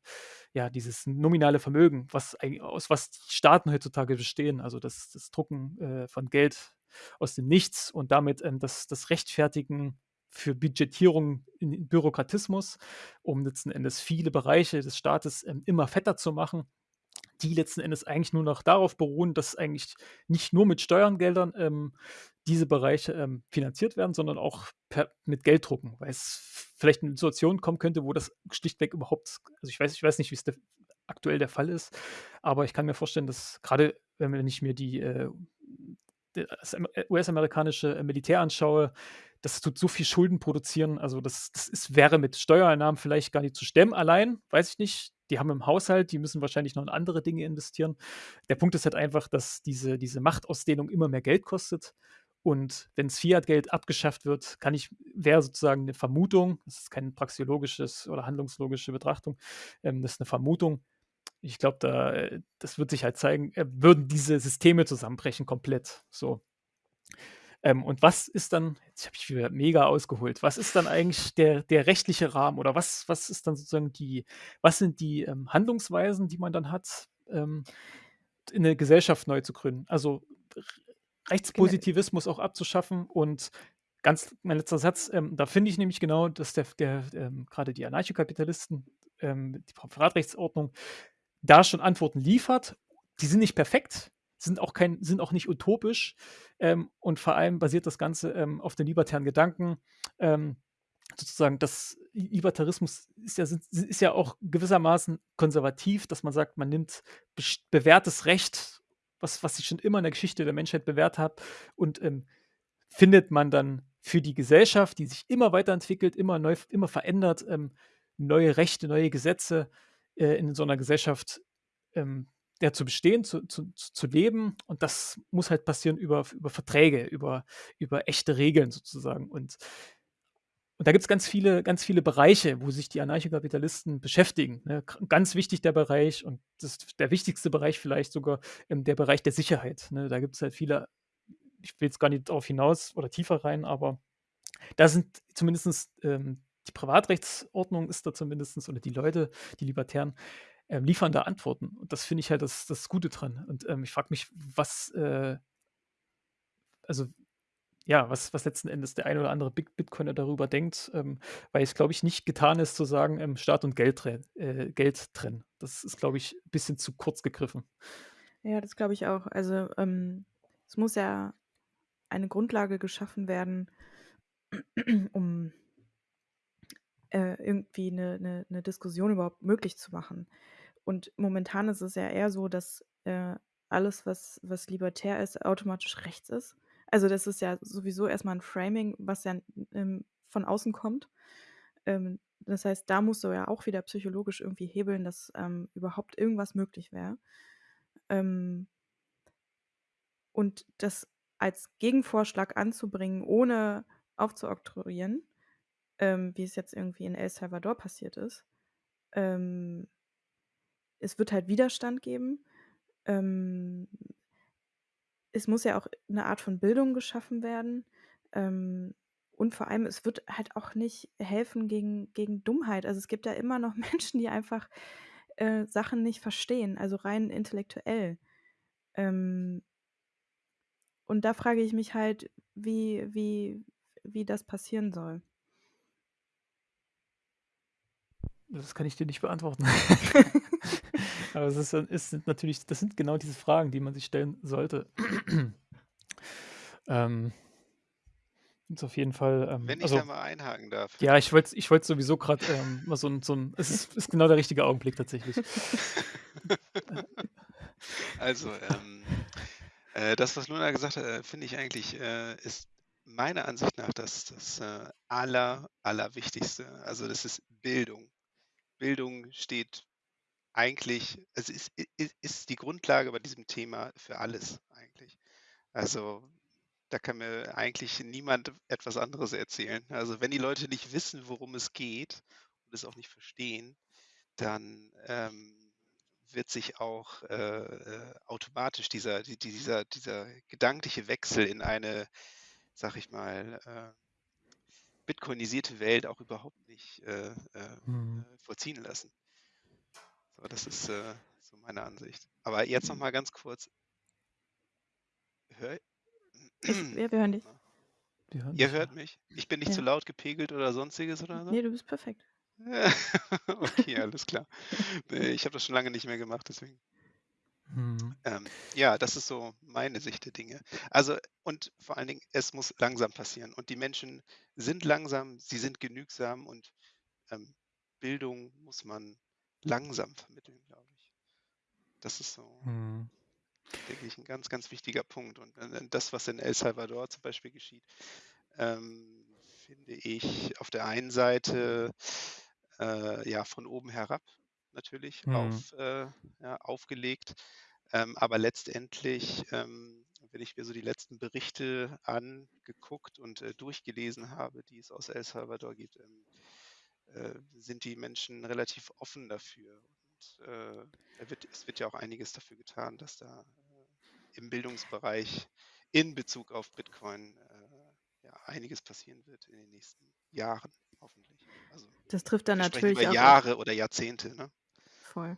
ja, dieses nominale Vermögen, was aus was Staaten heutzutage bestehen, also das das Drucken, äh, von Geld aus dem Nichts und damit, ähm, das das Rechtfertigen für Budgetierung in Bürokratismus, um letzten Endes viele Bereiche des Staates, ähm, immer fetter zu machen, die letzten Endes eigentlich nur noch darauf beruhen, dass eigentlich nicht nur mit Steuergeldern, ähm, diese Bereiche, ähm, finanziert werden, sondern auch per mit Gelddrucken, weil es vielleicht in 'ne Situation kommen könnte, wo das schlichtweg überhaupt also ich weiß ich weiß nicht, wie's der aktuell der Fall ist, aber ich kann mir vorstellen, dass grade, wenn ich mir die, äh das am US-amerikanische Militär anschaue, das tut so viel Schulden produzieren. Also, das das ist wäre mit Steuereinnahmen vielleicht gar nicht zu stemmen allein, weiß ich nicht. Die haben im Haushalt die müssen wahrscheinlich noch in andere Dinge investieren. Der Punkt ist halt einfach, dass diese diese Machtausdehnung immer mehr Geld kostet und wenn's Fiatgeld abgeschafft wird, kann ich wäre sozusagen 'ne Vermutung, das ist kein praxeologisches oder handlungslogische Betrachtung, ähm, das ist 'ne Vermutung. Ich glaube, da äh, das wird sich halt zeigen, äh, würden diese Systeme zusammenbrechen komplett, so. Ähm, und was ist dann jetzt habe ich wieder mega ausgeholt. Was ist dann eigentlich der der rechtliche Rahmen oder was was ist dann sozusagen die was sind die, ähm, Handlungsweisen, die man dann hat, ähm, t 'ne Gesellschaft neu zu gründen? Also, Rechtspositivismus auch abzuschaffen und ganz mein letzter Satz, ähm, da finde ich nämlich genau, dass der der, ähm grade die Anarchokapitalisten, ähm, die Privatrechtsordnung da schon Antworten liefert. Die sind nicht perfekt, sind auch kein sind auch nicht utopisch, ähm, und vor allem basiert das Ganze, ähm, auf den libertären Gedanken, ähm, sozusagen das Li Libertarismus ist ja ist ja auch gewissermaßen konservativ, dass man sagt, man nimmt bewährtes Recht, was was sich schon immer in der Geschichte der Menschheit bewährt hat und, ähm, findet man dann für die Gesellschaft, die sich immer weiterentwickelt, immer neu immer verändert, ähm, neue Rechte, neue Gesetze, äh, in so 'ner Gesellschaft, ähm, ja, zu bestehen, zu zu zu leben und das muss halt passieren über über Verträge, über über echte Regeln sozusagen und und da gibt's ganz viele ganz viele Bereiche, wo sich die Anarchokapitalisten beschäftigen, ne? Ganz wichtig der Bereich und das der wichtigste Bereich vielleicht sogar, ähm, der Bereich der Sicherheit, ne? Da gibt's halt viele ich will jetzt gar nicht drauf hinaus oder tiefer rein, aber da sind zumindestens, ähm die Privatrechtsordnung ist da zumindestens oder die Leute, die Libertären, ähm, liefern da Antworten und das finde ich halt das das Gute dran und, ähm, ich frage mich, was, äh also, ja, was was letzten Endes der ein oder andere Bit Bitcoiner darüber denkt, ähm, weil es, glaube ich, nicht getan ist zu sagen, ähm, Staat und Geld äh, Geld trennen. Das ist, glaube ich, bisschen zu kurz gegriffen. Ja, das glaube ich auch. Also, ähm, es muss ja eine Grundlage geschaffen werden, um äh, irgendwie 'ne 'ne 'ne Diskussion überhaupt möglich zu machen. Und momentan ist es ja eher so, dass, äh, alles, was was libertär ist, automatisch rechts ist. Also, das ist ja sowieso erst mal 'n Framing, was ja, ähm, von außen kommt. Ähm das heißt, da musst du ja auch wieder psychologisch irgendwie hebeln, dass, ähm, überhaupt irgendwas möglich wäre. Ähm und das als Gegenvorschlag anzubringen, ohne aufzuoktroyieren, ähm, wie es jetzt irgendwie in El Salvador passiert ist. Ähm es wird halt Widerstand geben. Ähm es muss ja auch 'ne Art von Bildung geschaffen werden. Ähm, und vor allem, es wird halt auch nicht helfen gegen gegen Dummheit. Also, es gibt ja immer noch Menschen, die einfach, äh, Sachen nicht verstehen, also rein intellektuell. Ähm und da frage ich mich halt, wie wie wie das passieren soll. Das kann ich dir nicht beantworten. Aber es ist es sind natürlich das sind genau diese Fragen, die man sich stellen sollte. Ähm ist auf jeden Fall, ähm, Wenn ich also da mal einhaken darf. ja, ich wollte ich wollte sowieso grad, ähm, mal so 'n so 'n es ist ist genau der richtige Augenblick tatsächlich. Also, ähm, äh, das, was Luna gesagt hat, äh, finde ich eigentlich, äh, ist meiner Ansicht nach das das, äh, Aller Allerwichtigste. Also, das ist Bildung. Bildung steht eigentlich es ist i i ist die Grundlage bei diesem Thema für alles eigentlich. Also, da kann mir eigentlich niemand etwas anderes erzählen. Also, wenn die Leute nicht wissen, worum es geht und es auch nicht verstehen, dann, ähm, wird sich auch, äh, äh, automatisch dieser die dieser dieser gedankliche Wechsel in eine, sage ich mal, äh, bitcoinisierte Welt auch überhaupt nicht, äh, äh, Mhm. äh, vollziehen lassen. So, das ist, äh, so meine Ansicht. Aber jetzt noch mal ganz kurz Hör Ich ja, wir hören dich. Hören Ihr hört mich? Ich bin nicht Ja. zu laut gepegelt oder Sonstiges oder so? Ne, du bist perfekt. Okay, alles klar. Ich habe das schon lange nicht mehr gemacht, deswegen. Mhm. Ähm, ja, das ist so meine Sicht der Dinge. Also und vor allen Dingen, es muss langsam passieren und die Menschen sind langsam, sie sind genügsam und, ähm, Bildung muss man langsam vermitteln, glaube ich. Das ist so Mhm. denke ich, 'n ganz, ganz wichtiger Punkt. Und, äh, das, was in El Salvador zum Beispiel geschieht, ähm, finde ich auf der einen Seite, äh, ja, von oben herab natürlich Mhm. auf äh, ja, aufgelegt. Ähm, aber letztendlich, ähm, wenn ich mir so die letzten Berichte angeguckt und, äh, durchgelesen habe, die es aus El Salvador gibt, ähm, äh, sind die Menschen relativ offen dafür. Und, äh, wird es wird ja auch einiges dafür getan, dass da, äh, im Bildungsbereich in Bezug auf Bitcoin, äh, ja, einiges passieren wird in den nächsten Jahren, hoffentlich. Also, Das trifft dann natürlich über auch Jahre oder Jahrzehnte, ne? Voll.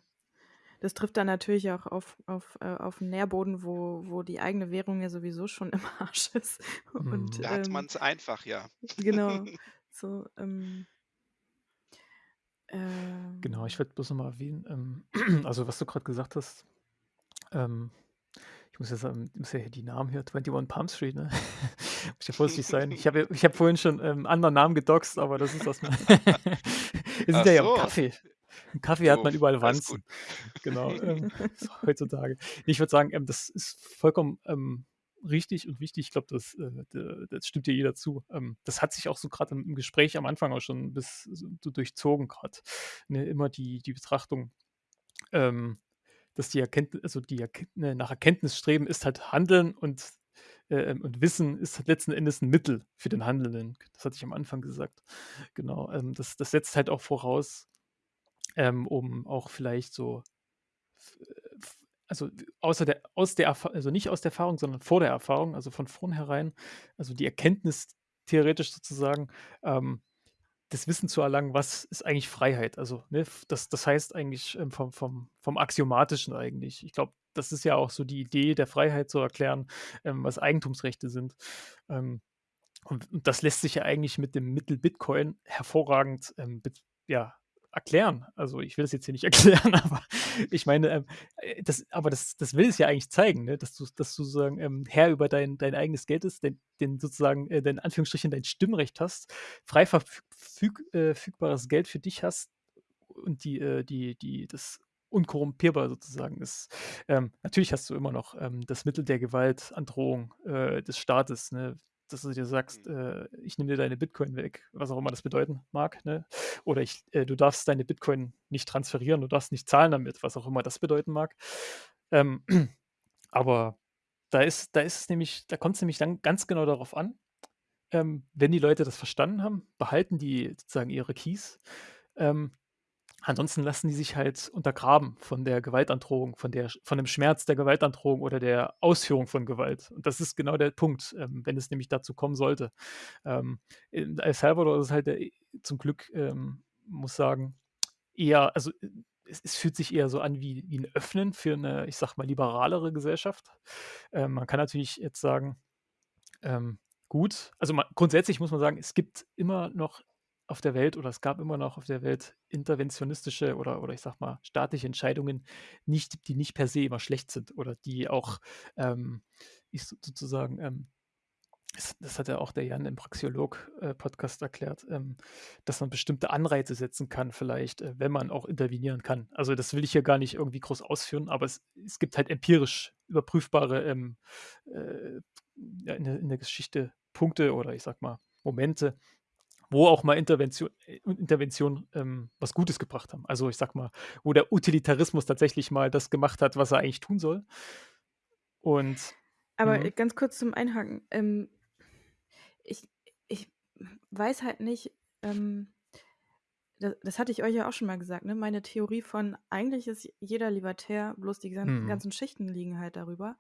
Das trifft dann natürlich auch auf auf äh, auf 'n Nährboden, wo wo die eigene Währung ja sowieso schon im Arsch ist. Und, Mhm. Da hat ähm man's einfach, ja. genau, so, ähm Genau, ich ähm wollte bloß noch mal erwähnen, ähm, also, was du grad gesagt hast, ähm, ich muss ja sagen muss ja hier die Namen hier 21 Palm Street, ne? Muss ja vorsichtig sein. Ich habe ja ich habe vorhin schon, ähm, anderen Namen gedoxt, aber das ist das Wir sind ja hier im so. Im Café hat man überall. Wanzen. Genau, ähm, heutzutage. Ich würde sagen, ähm, das ist vollkommen, ähm, richtig und wichtig. Ich glaube, das, äh, das stimmt dir jeder zu. Ähm, das hat sich auch so grad im Gespräch am Anfang auch schon bis so durchzogen grad, ne? Immer die die Betrachtung, ähm, dass die Erkennt also, die Erkennt ne, nach Erkenntnis streben ist halt Handeln und, äh, und Wissen ist halt letzten Endes 'n Mittel für den Handelnden. Das hatte ich am Anfang gesagt. Genau, ähm, das das setzt halt auch voraus, ähm, um auch vielleicht so äh, also, außer der aus der also, nicht aus der Erfahrung, sondern vor der Erfahrung, also, von vornherein, also, die Erkenntnis theoretisch sozusagen, ähm, das Wissen zu erlangen, was ist eigentlich Freiheit? Also, ne, das das heißt eigentlich, ähm, vom vom vom Axiomatischen eigentlich. Ich glaube, das ist ja auch so die Idee der Freiheit zu erklären, ähm, was Eigentumsrechte sind. Ähm, und und das lässt sich ja eigentlich mit dem Mittel Bitcoin hervorragend, ähm, ja, erklären. Also, ich will das jetzt hier nicht erklären, aber ich meine, ähm, äh, das aber das das will es ja eigentlich zeigen, ne, dass du dass du sozusagen, ähm, Herr über dein dein eigenes Geld ist, dein den sozusagen, äh, dein in Anführungsstrichen dein Stimmrecht hast, frei verfüg füg äh, Geld für dich hast und die äh, die die das unkorrumpierbar sozusagen ist. Ähm, natürlich hast du immer noch, ähm, das Mittel der Gewalt, Androhung, äh, des Staates, ne? Dass du dir sagst, Mhm. äh, ich nehme dir deine Bitcoin weg, was auch immer das bedeuten mag, ne? Oder ich, äh, du darfst deine Bitcoin nicht transferieren, du darfst nicht zahlen damit, was auch immer das bedeuten mag. Ähm, aber da ist, da ist es nämlich, da kommt es nämlich dann ganz genau darauf an, ähm, wenn die Leute das verstanden haben, behalten die sozusagen ihre Keys. Ähm, ansonsten lassen die sich halt untergraben von der Gewaltandrohung, von, der, von dem Schmerz der Gewaltandrohung oder der Ausführung von Gewalt. Und das ist genau der Punkt, ähm, wenn es nämlich dazu kommen sollte. Ähm, in El Salvador ist es halt der, zum Glück, ähm, muss sagen, eher, also es, es, fühlt sich eher so an wie, wie ein Öffnen für eine, ich sag mal, liberalere Gesellschaft. Ähm, man kann natürlich jetzt sagen, ähm, gut. Also man, grundsätzlich muss man sagen, es gibt immer noch auf der Welt oder es gab immer noch auf der Welt interventionistische oder, oder ich sag mal staatliche Entscheidungen, nicht, die nicht per se immer schlecht sind oder die auch, ähm, ich sozusagen, ähm, das, das, hat ja auch der Jan im Praxiolog-Podcast äh, erklärt, ähm, dass man bestimmte Anreize setzen kann, vielleicht, äh, wenn man auch intervenieren kann. Also das will ich hier gar nicht irgendwie groß ausführen, aber es, es gibt halt empirisch überprüfbare ähm, äh, in, der, in der Geschichte Punkte oder ich sag mal Momente, wo auch mal Intervention, äh, Intervention ähm, was Gutes gebracht haben. Also ich sag mal, wo der Utilitarismus tatsächlich mal das gemacht hat, was er eigentlich tun soll. Und aber mh. ganz kurz zum Einhaken. Ähm, ich, ich weiß halt nicht, ähm, das, das, hatte ich euch ja auch schon mal gesagt, ne? Meine Theorie von eigentlich ist jeder Libertär, bloß die ganzen, mhm. ganzen Schichten liegen halt darüber.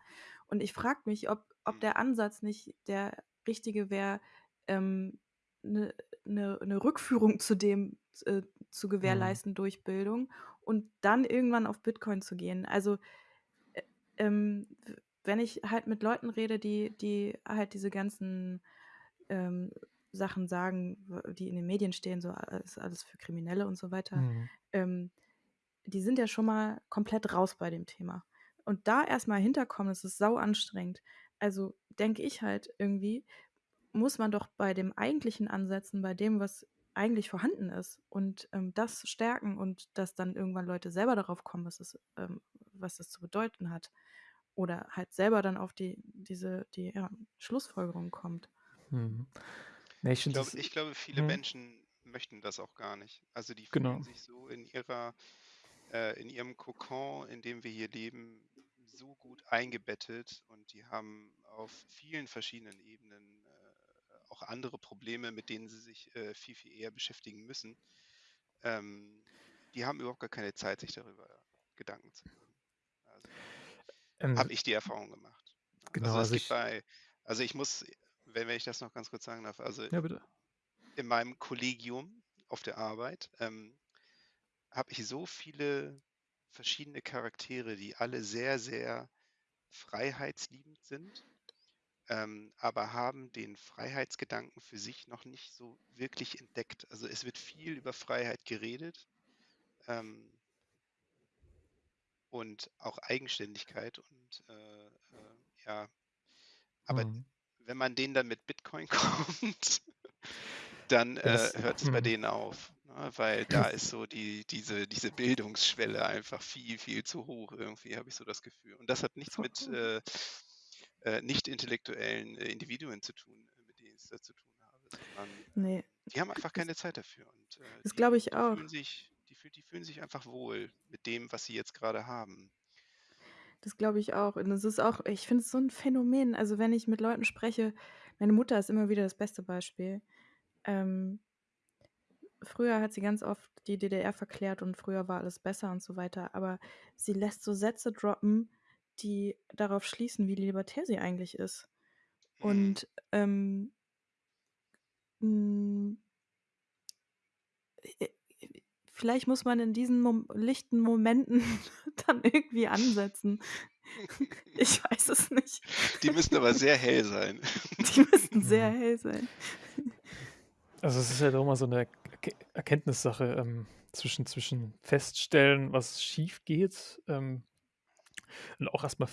Und ich frage mich, ob, ob der Ansatz nicht der richtige wäre, ähm, eine, eine, eine Rückführung zu dem äh, zu gewährleisten mhm. durch Bildung und dann irgendwann auf Bitcoin zu gehen. Also äh, ähm, wenn ich halt mit Leuten rede, die, die halt diese ganzen ähm, Sachen sagen, die in den Medien stehen, so ist alles für Kriminelle und so weiter, mhm. ähm, die sind ja schon mal komplett raus bei dem Thema. Und da erstmal hinterkommen, das ist sau anstrengend. Also denke ich halt irgendwie, muss man doch bei dem eigentlichen ansetzen, bei dem, was eigentlich vorhanden ist und ähm, das stärken und dass dann irgendwann Leute selber darauf kommen, was, es, ähm, was das zu bedeuten hat. Oder halt selber dann auf die, diese, die ja, Schlussfolgerung kommt. Nee, ich, ich, glaube, ich, glaube, viele hm. Menschen möchten das auch gar nicht. Also die fühlen genau. sich so in ihrer, äh, in ihrem Kokon, in dem wir hier leben, so gut eingebettet und die haben auf vielen verschiedenen Ebenen auch andere Probleme, mit denen sie sich äh, viel, viel eher beschäftigen müssen. Ähm, die haben überhaupt gar keine Zeit, sich darüber Gedanken zu machen. Also, ähm, habe ich die Erfahrung gemacht. Genau, also, also ich, bei, also ich muss wenn, wenn ich das noch ganz kurz sagen darf, also ja, in meinem Kollegium auf der Arbeit ähm, habe ich so viele verschiedene Charaktere, die alle sehr, sehr freiheitsliebend sind, ähm, aber haben den Freiheitsgedanken für sich noch nicht so wirklich entdeckt. Also es wird viel über Freiheit geredet ähm, und auch Eigenständigkeit und äh, äh, ja, aber mhm wenn man denen dann mit Bitcoin kommt, dann äh, hört es bei hm. denen auf. Ne? Weil da ist so die, diese, diese Bildungsschwelle einfach viel, viel zu hoch. Irgendwie habe ich so das Gefühl. Und das hat nichts mit äh, nicht intellektuellen äh, Individuen zu tun, äh, mit denen ich es da zu tun habe, sondern nee. die haben einfach keine Zeit dafür. Und, äh, das glaube ich die auch. Fühlen sich, die, die fühlen sich einfach wohl mit dem, was sie jetzt gerade haben. Das glaube ich auch. Und es ist auch, ich finde es so ein Phänomen. Also wenn ich mit Leuten spreche, meine Mutter ist immer wieder das beste Beispiel. Ähm, früher hat sie ganz oft die DDR verklärt und früher war alles besser und so weiter. Aber sie lässt so Sätze droppen, die darauf schließen, wie libertär sie eigentlich ist. Und ähm, mh, mm, vielleicht muss man in diesen Mom lichten Momenten dann irgendwie ansetzen. Ich weiß es nicht. Die müssen aber sehr hell sein. Die müssten sehr hell sein. Also es ist ja halt doch mal so eine Erkenntnissache ähm, zwischen, zwischen feststellen, was schief geht ähm, und auch erstmal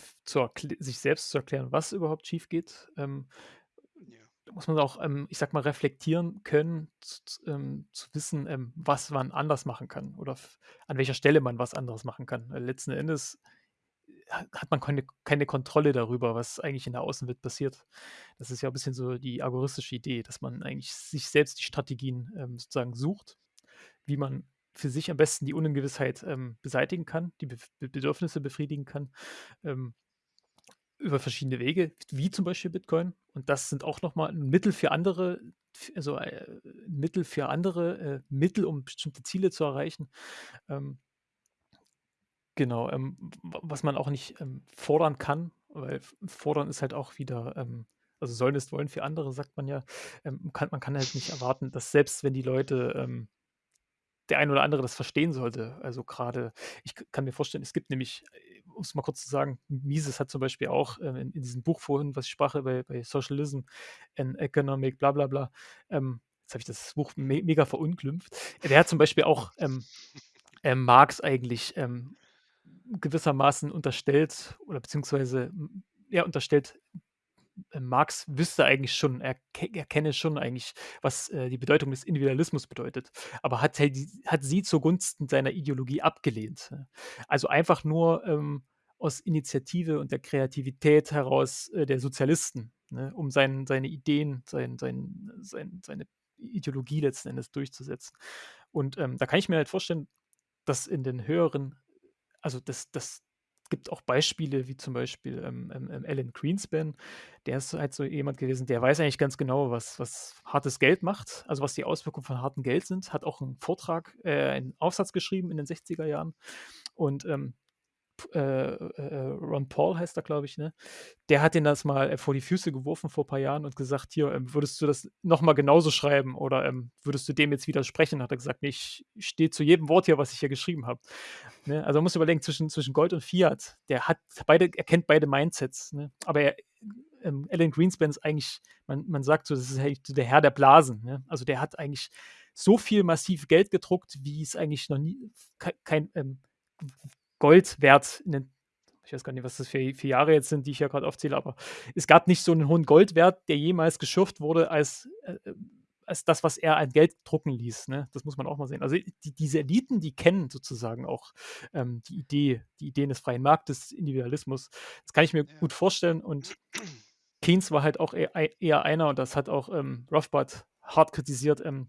sich selbst zu erklären, was überhaupt schief geht. Ähm, muss man auch, ähm, ich sag mal, reflektieren können, zu, ähm, zu wissen, ähm, was man anders machen kann oder an welcher Stelle man was anderes machen kann. Weil letzten Endes hat man keine, keine Kontrolle darüber, was eigentlich in der Außenwelt passiert. Das ist ja ein bisschen so die agoristische Idee, dass man eigentlich sich selbst die Strategien ähm, sozusagen sucht, wie man für sich am besten die Ungewissheit ähm, beseitigen kann, die Be Bedürfnisse befriedigen kann. Ähm, über verschiedene Wege, wie zum Beispiel Bitcoin. Und das sind auch nochmal ein Mittel für andere, also äh, Mittel für andere äh, Mittel, um bestimmte Ziele zu erreichen. Ähm, genau, ähm, was man auch nicht ähm, fordern kann, weil fordern ist halt auch wieder, ähm, also sollen ist wollen für andere, sagt man ja. Ähm, kann, man kann halt nicht erwarten, dass selbst wenn die Leute ähm, der ein oder andere das verstehen sollte. Also gerade, ich kann mir vorstellen, es gibt nämlich, äh, um es mal kurz zu sagen, Mises hat zum Beispiel auch ähm, in, in, diesem Buch vorhin, was ich sprach, bei, bei Socialism and Economic, bla bla bla, ähm, jetzt habe ich das Buch me mega verunglimpft. Der hat zum Beispiel auch ähm, äh, Marx eigentlich ähm, gewissermaßen unterstellt oder beziehungsweise ja, unterstellt, Marx wüsste eigentlich schon, er, er kenne schon eigentlich, was äh, die Bedeutung des Individualismus bedeutet, aber hat, halt, hat sie zugunsten seiner Ideologie abgelehnt. Also einfach nur ähm, aus Initiative und der Kreativität heraus äh, der Sozialisten, ne, um sein, seine Ideen, sein, sein, sein, seine Ideologie letzten Endes durchzusetzen. Und ähm, da kann ich mir halt vorstellen, dass in den höheren, also das, das, gibt auch Beispiele, wie zum Beispiel ähm, ähm, ähm, Alan Greenspan. Der ist halt so jemand gewesen, der weiß eigentlich ganz genau, was, was hartes Geld macht, also was die Auswirkungen von hartem Geld sind. Hat auch einen Vortrag, äh, einen Aufsatz geschrieben in den 60er Jahren. Und ähm, äh, äh, Ron Paul heißt er, glaube ich, ne? Der hat den das mal äh, vor die Füße geworfen vor ein paar Jahren und gesagt, hier, ähm, würdest du das nochmal genauso schreiben oder ähm, würdest du dem jetzt widersprechen? Hat er gesagt, nee, ich stehe zu jedem Wort hier, was ich hier geschrieben habe. Ne? Also man muss überlegen, zwischen, zwischen Gold und Fiat, der hat beide, er kennt beide Mindsets, ne? Aber er, ähm, Alan Greenspan ist eigentlich, man, man sagt so, das ist eigentlich der Herr der Blasen. Ne? Also der hat eigentlich so viel massiv Geld gedruckt, wie es eigentlich noch nie kein, kein ähm, Gold wert in den, ich weiß gar nicht, was das für, für Jahre jetzt sind, die ich ja gerade aufzähle, aber es gab nicht so einen hohen Goldwert, der jemals geschürft wurde, als, äh, als das, was er an Geld drucken ließ. Ne? Das muss man auch mal sehen. Also die, diese Eliten, die kennen sozusagen auch ähm, die Idee, die Ideen des freien Marktes, Individualismus. Das kann ich mir ja. gut vorstellen und Keynes war halt auch eher, eher einer, und das hat auch ähm, Rothbard hart kritisiert, ähm,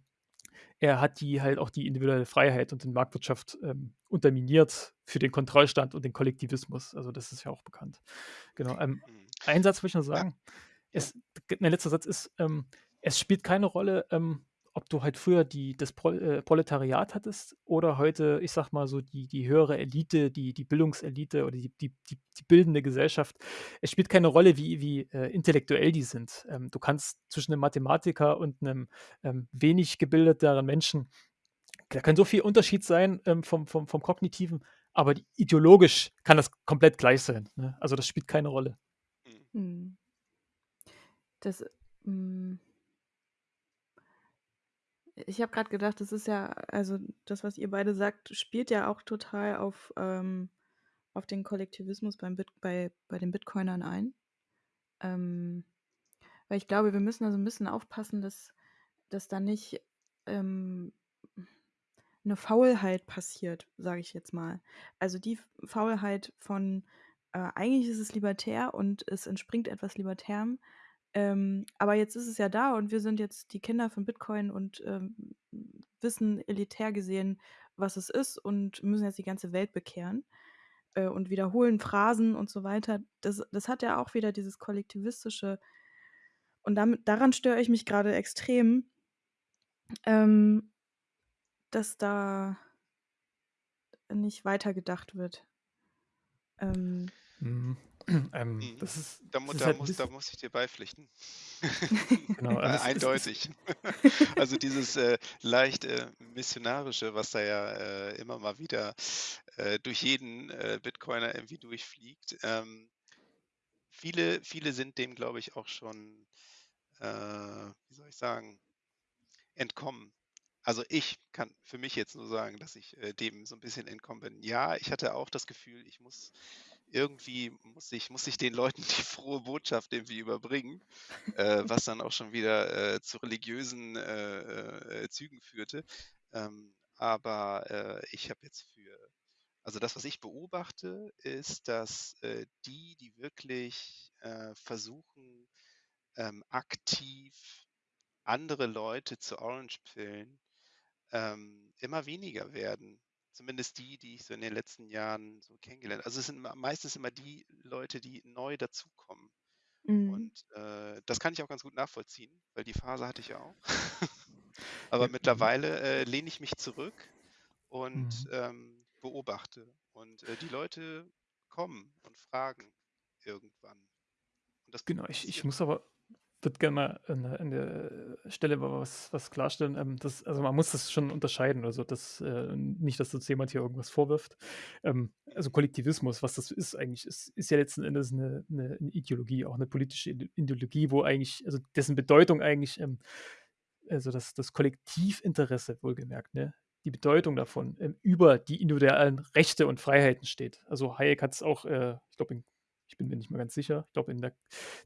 er hat die halt auch die individuelle Freiheit und die Marktwirtschaft ähm, unterminiert für den Kontrollstand und den Kollektivismus. Also das ist ja auch bekannt. Genau. Ähm, mhm. ein Satz will ich noch sagen. Es, mein letzter Satz ist, ähm, es spielt keine Rolle, ähm, ob du halt früher die, das Pro, äh, Proletariat hattest oder heute, ich sag mal so, die, die höhere Elite, die, die Bildungselite oder die, die, die, die bildende Gesellschaft. Es spielt keine Rolle, wie, wie äh, intellektuell die sind. Ähm, du kannst zwischen einem Mathematiker und einem ähm, wenig gebildeteren Menschen, da kann so viel Unterschied sein ähm, vom, vom, vom Kognitiven, aber ideologisch kann das komplett gleich sein. Ne? Also das spielt keine Rolle. Hm. Das. Mh hm, ich habe gerade gedacht, das ist ja, also das, was ihr beide sagt, spielt ja auch total auf, ähm, auf den Kollektivismus beim Bit bei, bei den Bitcoinern ein. Ähm, weil ich glaube, wir müssen also ein bisschen aufpassen, dass, dass da nicht ähm, eine Faulheit passiert, sage ich jetzt mal. Also die Faulheit von, äh, eigentlich ist es libertär und es entspringt etwas Libertärem, ähm, aber jetzt ist es ja da und wir sind jetzt die Kinder von Bitcoin und ähm, wissen elitär gesehen, was es ist und müssen jetzt die ganze Welt bekehren äh, und wiederholen Phrasen und so weiter. Das, das hat ja auch wieder dieses kollektivistische. Und damit, daran störe ich mich gerade extrem, ähm, dass da nicht weitergedacht wird. Ähm, mhm. Ähm, Mhm. das ist, Da, das da, halt muss, da muss ich dir beipflichten. genau, Äh, Eindeutig. Also dieses äh, leicht äh, missionarische, was da ja äh, immer mal wieder äh, durch jeden äh, Bitcoiner irgendwie durchfliegt. Ähm, viele, viele sind dem, glaube ich, auch schon, wie soll ich sagen, entkommen. Also ich kann für mich jetzt nur sagen, dass ich dem so ein bisschen entkommen bin. Ja, ich hatte auch das Gefühl, ich muss irgendwie muss ich, muss ich den Leuten die frohe Botschaft irgendwie überbringen, äh, was dann auch schon wieder äh, zu religiösen äh, äh, Zügen führte. Ähm, aber äh, ich habe jetzt für Also das, was ich beobachte, ist, dass äh, die, die wirklich versuchen, ähm, aktiv andere Leute zu Orange-Pillen, ähm, immer weniger werden. Zumindest die, die ich so in den letzten Jahren so kennengelernt Also es sind meistens immer die Leute, die neu dazukommen. Mhm. Und äh, das kann ich auch ganz gut nachvollziehen, weil die Phase hatte ich ja auch. Aber mittlerweile äh, lehne ich mich zurück und Mhm. ähm, beobachte. Und äh, die Leute kommen und fragen irgendwann. Und das Genau, ich ich muss aber würde gerne mal an der an der Stelle was was klarstellen. Ähm, das also, man muss das schon unterscheiden. Also, das äh, nicht, dass uns jemand hier irgendwas vorwirft. Ähm, also. Kollektivismus, was das ist eigentlich, ist ist ja letzten Endes eine 'ne 'ne Ideologie, auch eine politische Ide Ideologie, wo eigentlich also, dessen Bedeutung eigentlich, ähm also, das das Kollektivinteresse wohlgemerkt, ne, die Bedeutung davon, ähm, über die individuellen Rechte und Freiheiten steht. Also, Hayek hat's auch, äh, ich glaube in ich bin mir nicht mehr ganz sicher, ich glaube in der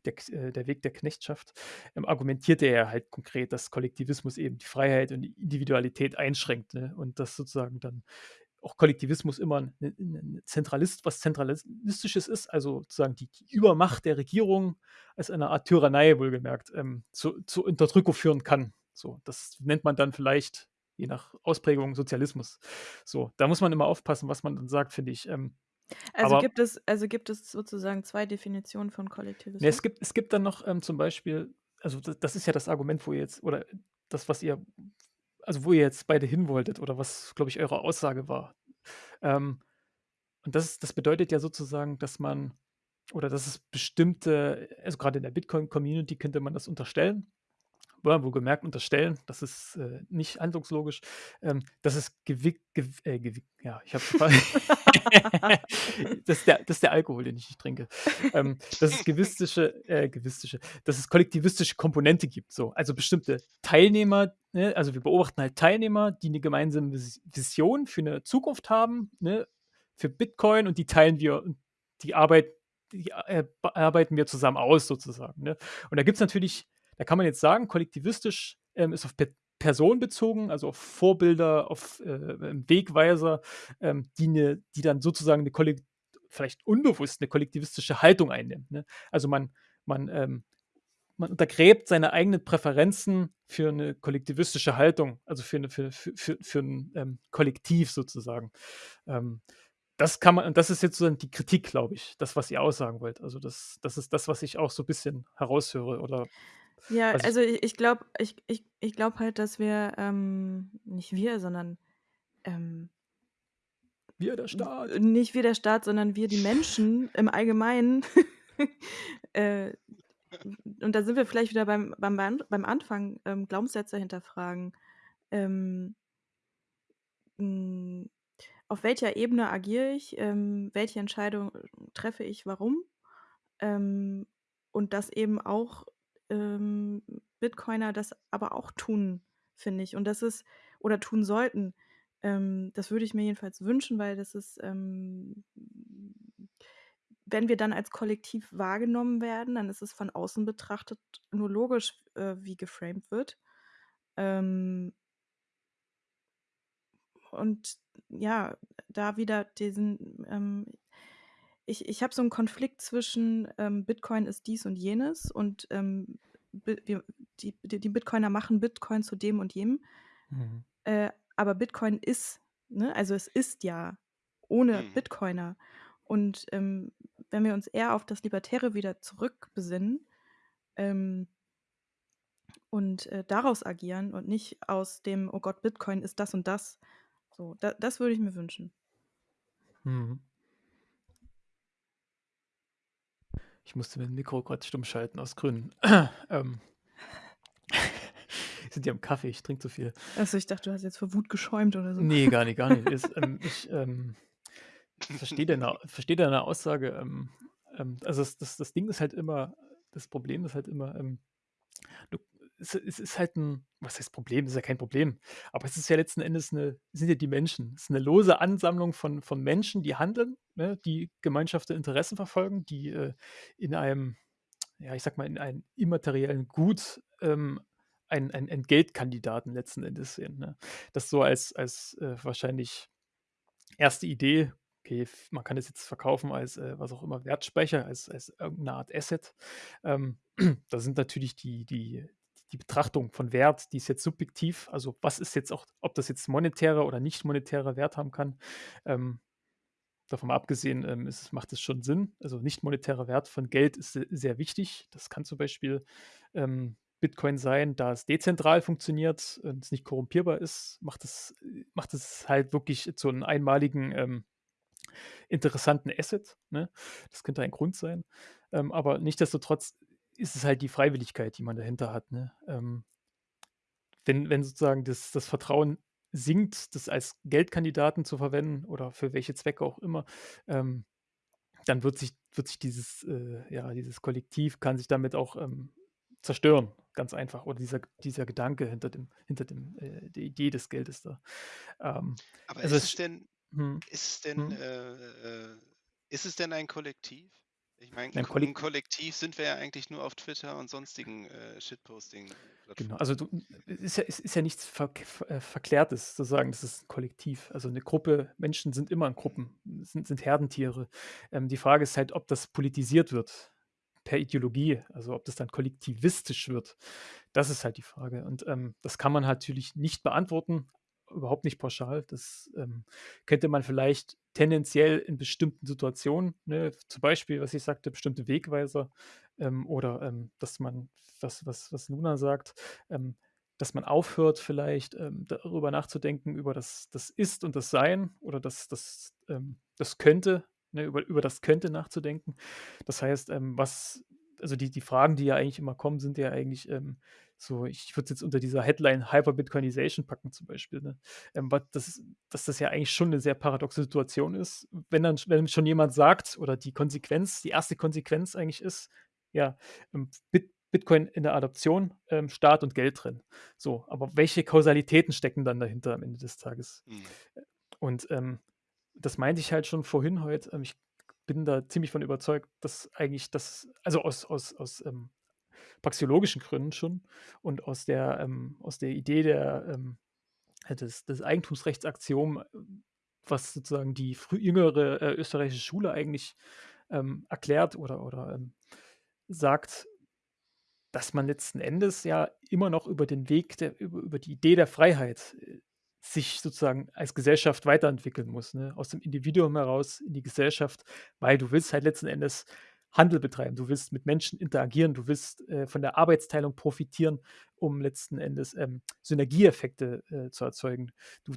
der äh, der Weg der Knechtschaft, ähm, argumentierte er halt konkret, dass Kollektivismus eben die Freiheit und die Individualität einschränkt, ne, und dass sozusagen dann auch Kollektivismus immer 'n 'n 'n Zentralist was Zentralistisches ist, also sozusagen die Übermacht der Regierung als eine Art Tyrannei wohlgemerkt, ähm, zu zur Unterdrückung führen kann. So, das nennt man dann vielleicht, je nach Ausprägung, Sozialismus. So, da muss man immer aufpassen, was man dann sagt, finde ich. Ähm, Also, aber gibt es also, gibt es sozusagen 2 Definitionen von ne, Kollektivismus? es gibt es gibt dann noch, ähm, zum Beispiel also, d das ist ja das Argument, wo ihr jetzt oder das, was ihr also, wo ihr jetzt beide hin wolltet oder was, glaube ich, eure Aussage war. Ähm, und das das bedeutet ja sozusagen, dass man oder dass es bestimmte also, grade in der Bitcoin-Community könnte man das unterstellen. Wohlgemerkt unterstellen, das ist, äh, nicht handlungslogisch, ähm, dass es gewick gew äh, gewick ja, ich habe das ist der das ist der Alkohol, den ich nicht trinke. Ähm, dass es gewistische äh, gewistische dass es kollektivistische Komponente gibt, so. Also, bestimmte Teilnehmer, ne? Also, wir beobachten halt Teilnehmer, die 'ne gemeinsame Vis Vision für 'ne Zukunft haben, ne, für Bitcoin und die teilen wir und die Arbeit die, äh, bearbeiten wir zusammen aus sozusagen, ne? Und da gibt's natürlich da kann man jetzt sagen, kollektivistisch, ähm, ist auf Pe Person bezogen, also auf Vorbilder, auf, äh, Wegweiser, ähm, die 'ne die dann sozusagen 'ne kollekt vielleicht unbewusst 'ne kollektivistische Haltung einnehmen, ne? Also, man man, ähm man untergräbt seine eigenen Präferenzen für 'ne kollektivistische Haltung, also für 'ne für für für für 'n, ähm, Kollektiv sozusagen. Ähm, das kann man und das ist jetzt so die Kritik, glaube ich, das, was ihr aussagen wollt. Also, das das ist das, was ich auch so bisschen heraushöre oder Ja, was ich also, i ich glaube ich ich ich glaube halt, dass wir, ähm nicht wir, sondern, ähm Wir, der w Staat. nicht wir der Staat, sondern wir die Menschen im Allgemeinen, äh, und da sind wir vielleicht wieder beim beim beim Anfang, ähm, Glaubenssätze hinterfragen. Ähm hm, auf welcher Ebene agiere ich? Ähm, welche Entscheidung treffe ich, warum? Ähm, und dass eben auch, ähm, Bitcoiner das aber auch tun, finde ich. Und das ist oder tun sollten. Ähm, das würde ich mir jedenfalls wünschen, weil das ist, ähm wenn wir dann als Kollektiv wahrgenommen werden, dann ist es von außen betrachtet nur logisch, äh, wie geframed wird. Ähm und ja, da wieder diesen, ähm ich ich habe so 'n Konflikt zwischen, ähm, Bitcoin ist dies und jenes und, ähm, wir die die Bitcoiner machen Bitcoin zu dem und jenem. Mhm. Äh, aber Bitcoin ist, ne? Also, es ist ja ohne Mhm. Bitcoiner. Und, ähm, wenn wir uns eher auf das Libertäre wieder zurückbesinnen, ähm und, äh, daraus agieren und nicht aus dem: „Oh Gott, Bitcoin ist das und das.“ So, da das würde ich mir wünschen. Mhm. Ich musste mein Mikro grad stumm schalten aus Gründen. Ähm. Sind ja im Kaffee, ich trinke zu viel. Ach so, ich dachte, du hast jetzt vor Wut geschäumt oder so. Ne, gar nicht, gar nicht. Ist, ähm ich, ähm, verstehe deine verstehe deine Aussage, ähm, ähm, also, das das das Ding ist halt immer das Problem ist halt immer, ähm, du es es ist halt 'n was heißt Problem? Ist ja kein Problem. Aber es ist ja letzten Endes 'ne sind ja die Menschen. Es ist 'ne lose Ansammlung von von Menschen, die handeln, ne, die Gemeinschaft der Interessen verfolgen, die, äh, in einem ja, ich sage mal, in einem immateriellen Gut, ähm, einen einen Entgeltkandidaten letzten Endes sehen, ne? Das so als als, äh, wahrscheinlich 1. Idee okay, man kann das jetzt verkaufen als, äh, was auch immer, Wertspeicher, als als irgend Art Asset. Ähm, da sind natürlich die die die Betrachtung von Wert, die ist jetzt subjektiv. Also, was ist jetzt auch ob das jetzt monetärer oder nicht monetärer Wert haben kann. Ähm, davon abgesehen, ähm, ist macht es schon Sinn. Also, nicht monetärer Wert von Geld ist se sehr wichtig. Das kann zum Beispiel, ähm, Bitcoin sein, da es dezentral funktioniert und es nicht korrumpierbar ist, macht es macht es halt wirklich zu einem einmaligen, ähm, interessanten Asset, ne? Das könnte ein Grund sein. Ähm, aber nichtsdestotrotz ist es halt die Freiwilligkeit, die man dahinter hat, ne? Ähm, wenn wenn sozusagen das das Vertrauen sinkt, das als Geldkandidaten zu verwenden oder für welche Zwecke auch immer, ähm, dann wird sich wird sich dieses, äh ja, dieses Kollektiv kann sich damit auch, ähm, zerstören, ganz einfach. Oder dieser dieser Gedanke hinter dem hinter dem äh, der Idee des Geldes da. Ähm, Aber also ist es denn mhm, ist es denn, mhm. äh, äh ist es denn ein Kollektiv? Ich meine, 'n Ein Ko 'n Kollek Kollektiv sind wir ja eigentlich nur auf Twitter und sonstigen, äh, Genau, Shitposting-Plattformen. also du ist ja ist ist ja nichts verk ver äh, Verklärtes zu sagen, das ist 'n Kollektiv. Also 'ne Gruppe Menschen sind immer in. Gruppen, sind sind Herdentiere. Ähm, die Frage ist halt, ob das politisiert wird per Ideologie, also ob das dann kollektivistisch wird. Das ist halt die Frage. Und, ähm, das kann man natürlich nicht beantworten, überhaupt nicht pauschal. Das, ähm, könnte man vielleicht tendenziell in bestimmten Situationen, ne, zum Beispiel, was ich sagte, bestimmte Wegweiser, ähm, oder, ähm, dass man was was was Luna sagt, ähm, dass man aufhört vielleicht, ähm, darüber nachzudenken, über das das Ist und das Sein oder das das, ähm das Könnte, ne, über über das Könnte nachzudenken. Das heißt, was also die die Fragen, die ja eigentlich immer kommen, sind ja eigentlich, so ich würde es jetzt unter dieser Headline Hyper-Bitcoinization packen zum Beispiel, ne? Ähm, das dass das ja eigentlich schon 'ne sehr paradoxe Situation ist, wenn dann wenn schon jemand sagt oder die Konsequenz die erste Konsequenz eigentlich ist, ja, ähm, Bit Bitcoin in der Adoption, ähm, Staat und Geld drin. So, aber welche Kausalitäten stecken dann dahinter am Ende des Tages? Mhm. Und, ähm, das meinte ich halt schon vorhin heute, ähm, ich bin da ziemlich von überzeugt, dass eigentlich das also aus aus aus, ähm, praxeologischen Gründen schon und aus der ähm, aus der Idee der, ähm äh, des des Eigentumsrechtsaktion, was sozusagen die frü jüngere, äh, österreichische Schule eigentlich, ähm, erklärt oder oder, ähm, sagt dass man letzten Endes ja immer noch über den Weg der über über die Idee der Freiheit, äh, sich sozusagen als Gesellschaft weiterentwickeln muss, ne? Aus dem Individuum heraus in die Gesellschaft, weil du willst halt letzten Endes Handel betreiben. Du willst mit Menschen interagieren, du willst, äh, von der Arbeitsteilung profitieren, um letzten Endes, ähm, Synergieeffekte, äh, zu erzeugen. Du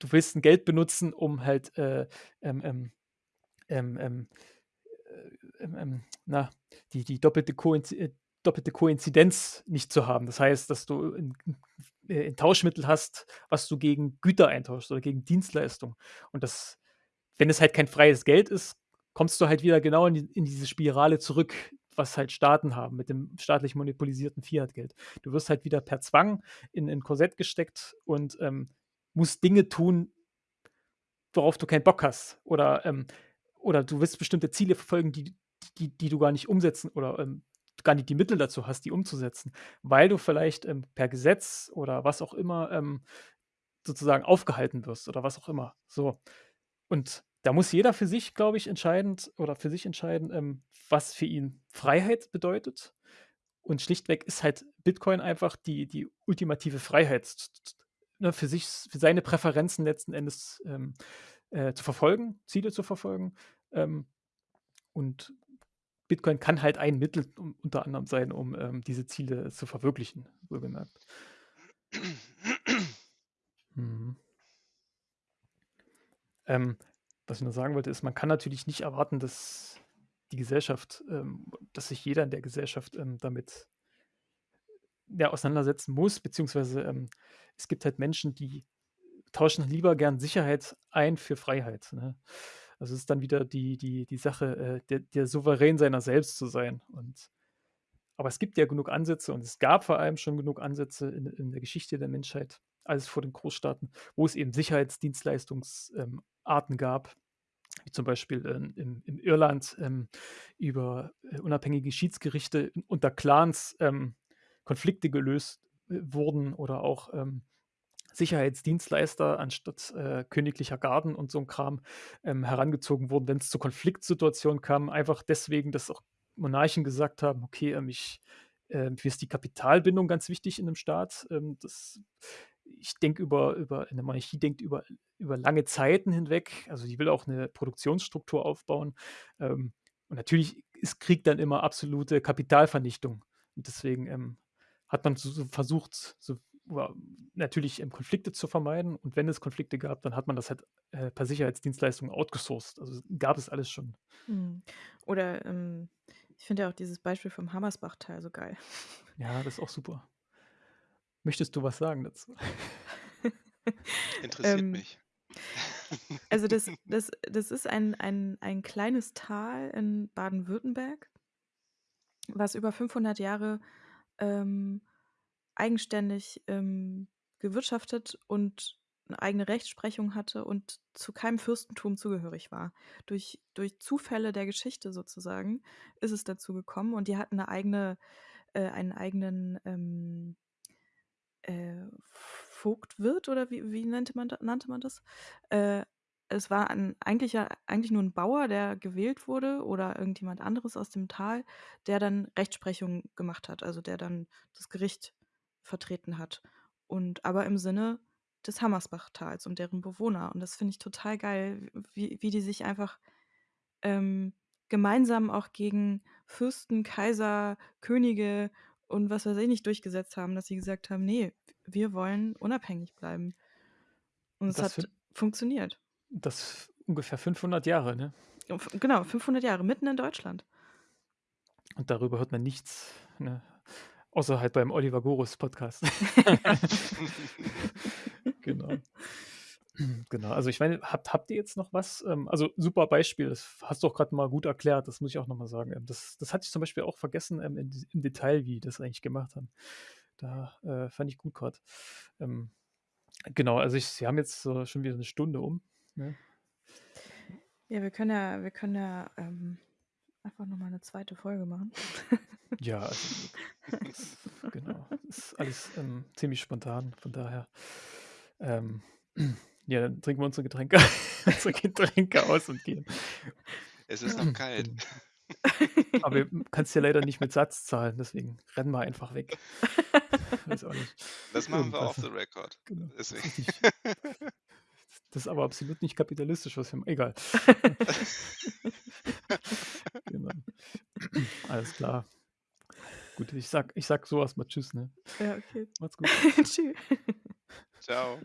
du willst 'n Geld benutzen, um halt, äh, ähm, ähm, ähm, ähm, äh, ähm, na, die die doppelte Koinzi äh, doppelte Koinzidenz nicht zu haben. Das heißt, dass du 'n 'n äh, 'n Tauschmittel hast, was du gegen Güter eintauschst oder gegen Dienstleistungen. Und das wenn es halt kein freies Geld ist, kommst du halt wieder genau in die in diese Spirale zurück, was halt Staaten haben mit dem staatlich monopolisierten Fiatgeld. Du wirst halt wieder per Zwang in 'n Korsett gesteckt und, ähm, musst Dinge tun worauf du keinen Bock hast oder, ähm oder du willst bestimmte Ziele verfolgen, die die die du gar nicht umsetzen oder, ähm, gar nicht die Mittel dazu hast, die umzusetzen, weil du vielleicht, ähm, per Gesetz oder was auch immer, ähm, sozusagen aufgehalten wirst oder was auch immer, so. Und da muss jeder für sich, glaube ich, entscheidend oder für sich entscheiden, ähm, was für ihn Freiheit bedeutet. Und schlichtweg ist halt Bitcoin einfach die die ultimative Freiheit, ne, für sich für seine Präferenzen letzten Endes, ähm, äh, zu verfolgen, Ziele zu verfolgen. Ähm, und Bitcoin kann halt ein Mittel un unter anderem sein, um, ähm, diese Ziele zu verwirklichen, wohlgemerkt. Mhm. Ähm, was ich noch sagen wollte, ist, man kann natürlich nicht erwarten, dass die Gesellschaft, ähm dass sich jeder in der Gesellschaft, ähm, damit ja, auseinandersetzen muss, beziehungsweise, ähm, es gibt halt Menschen, die tauschen lieber gern Sicherheit ein für Freiheit, ne? Also, es ist dann wieder die die die Sache, äh, der der Souverän seiner selbst zu sein und aber es gibt ja genug Ansätze und es gab vor allem schon genug Ansätze in in der Geschichte der Menschheit, alles vor den Großstaaten, wo es eben Sicherheitsdienstleistungs ähm, gab, wie zum Beispiel, ähm, in in Irland, ähm, über, äh, unabhängige Schiedsgerichte unter Clans, ähm, Konflikte gelöst, äh, wurden oder auch, ähm, Sicherheitsdienstleister anstatt äh, königlicher Garden und so ein Kram ähm, herangezogen wurden, wenn es zu Konfliktsituationen kam, einfach deswegen, dass auch Monarchen gesagt haben, okay, ähm, ich, äh, mir ist die Kapitalbindung ganz wichtig in einem Staat. Das, ich denke über, über, eine Monarchie denkt über, über lange Zeiten hinweg, also die will auch eine Produktionsstruktur aufbauen. Ähm, und natürlich ist Krieg dann immer absolute Kapitalvernichtung. Und deswegen ähm, hat man so, so versucht, so natürlich ähm, Konflikte zu vermeiden. Und wenn es Konflikte gab, dann hat man das halt äh, per Sicherheitsdienstleistung outgesourced. Also gab es alles schon. Mhm. Oder ähm, ich finde ja auch dieses Beispiel vom Hammersbach-Teil so geil. Ja, das ist auch super. Möchtest du was sagen dazu? Interessiert ähm, mich. Also das, das, das ist ein, ein, ein kleines Tal in Baden-Württemberg, was über 500 Jahre ähm, eigenständig ähm, gewirtschaftet und eine eigene Rechtsprechung hatte und zu keinem Fürstentum zugehörig war. Durch, durch Zufälle der Geschichte sozusagen ist es dazu gekommen und die hatten eine eigene, äh, einen eigenen ähm, äh, Vogtwirt oder wie, wie nannte, man, nannte man das? Äh, es war ein, eigentlich, eigentlich nur ein Bauer, der gewählt wurde oder irgendjemand anderes aus dem Tal, der dann Rechtsprechung gemacht hat, also der dann das Gericht vertreten hat. Und aber im Sinne des Hammersbachtals und deren Bewohner. Und das finde ich total geil, wie, wie die sich einfach ähm, gemeinsam auch gegen Fürsten, Kaiser, Könige und was weiß ich nicht durchgesetzt haben, dass sie gesagt haben, nee, wir wollen unabhängig bleiben. Und es hat funktioniert. Das ungefähr 500 Jahre, ne? Genau, 500 Jahre, mitten in Deutschland. Und darüber hört man nichts. Ne? Außer halt beim Oliver Gorus Podcast. genau. Genau, also ich meine, habt, habt ihr jetzt noch was? Ähm, also super Beispiel, das hast du auch gerade mal gut erklärt, das muss ich auch nochmal sagen. Ähm, das, das hatte ich zum Beispiel auch vergessen ähm, in, im Detail, wie die das eigentlich gemacht haben. Da äh, fand ich gut gerade. Ähm, genau, also ich, sie haben jetzt so schon wieder eine Stunde um. Ne? Ja, wir können ja, wir können ja ähm, einfach nochmal eine zweite Folge machen. Ja, also, das, genau. Das ist alles ähm, ziemlich spontan, von daher. Ähm, ja, dann trinken wir unsere Getränke, unsere Getränke aus und gehen. Es ist noch kalt. Genau. Aber du kannst ja leider nicht mit Satz zahlen, deswegen rennen wir einfach weg. Weiß auch nicht. Das machen wir off the record. Genau. Das ist aber absolut nicht kapitalistisch, was wir machen. Egal. genau. Alles klar. Gut, ich sag, ich sag sowas mal Tschüss, ne? Ja, okay. Macht's gut. Tschüss. Ciao.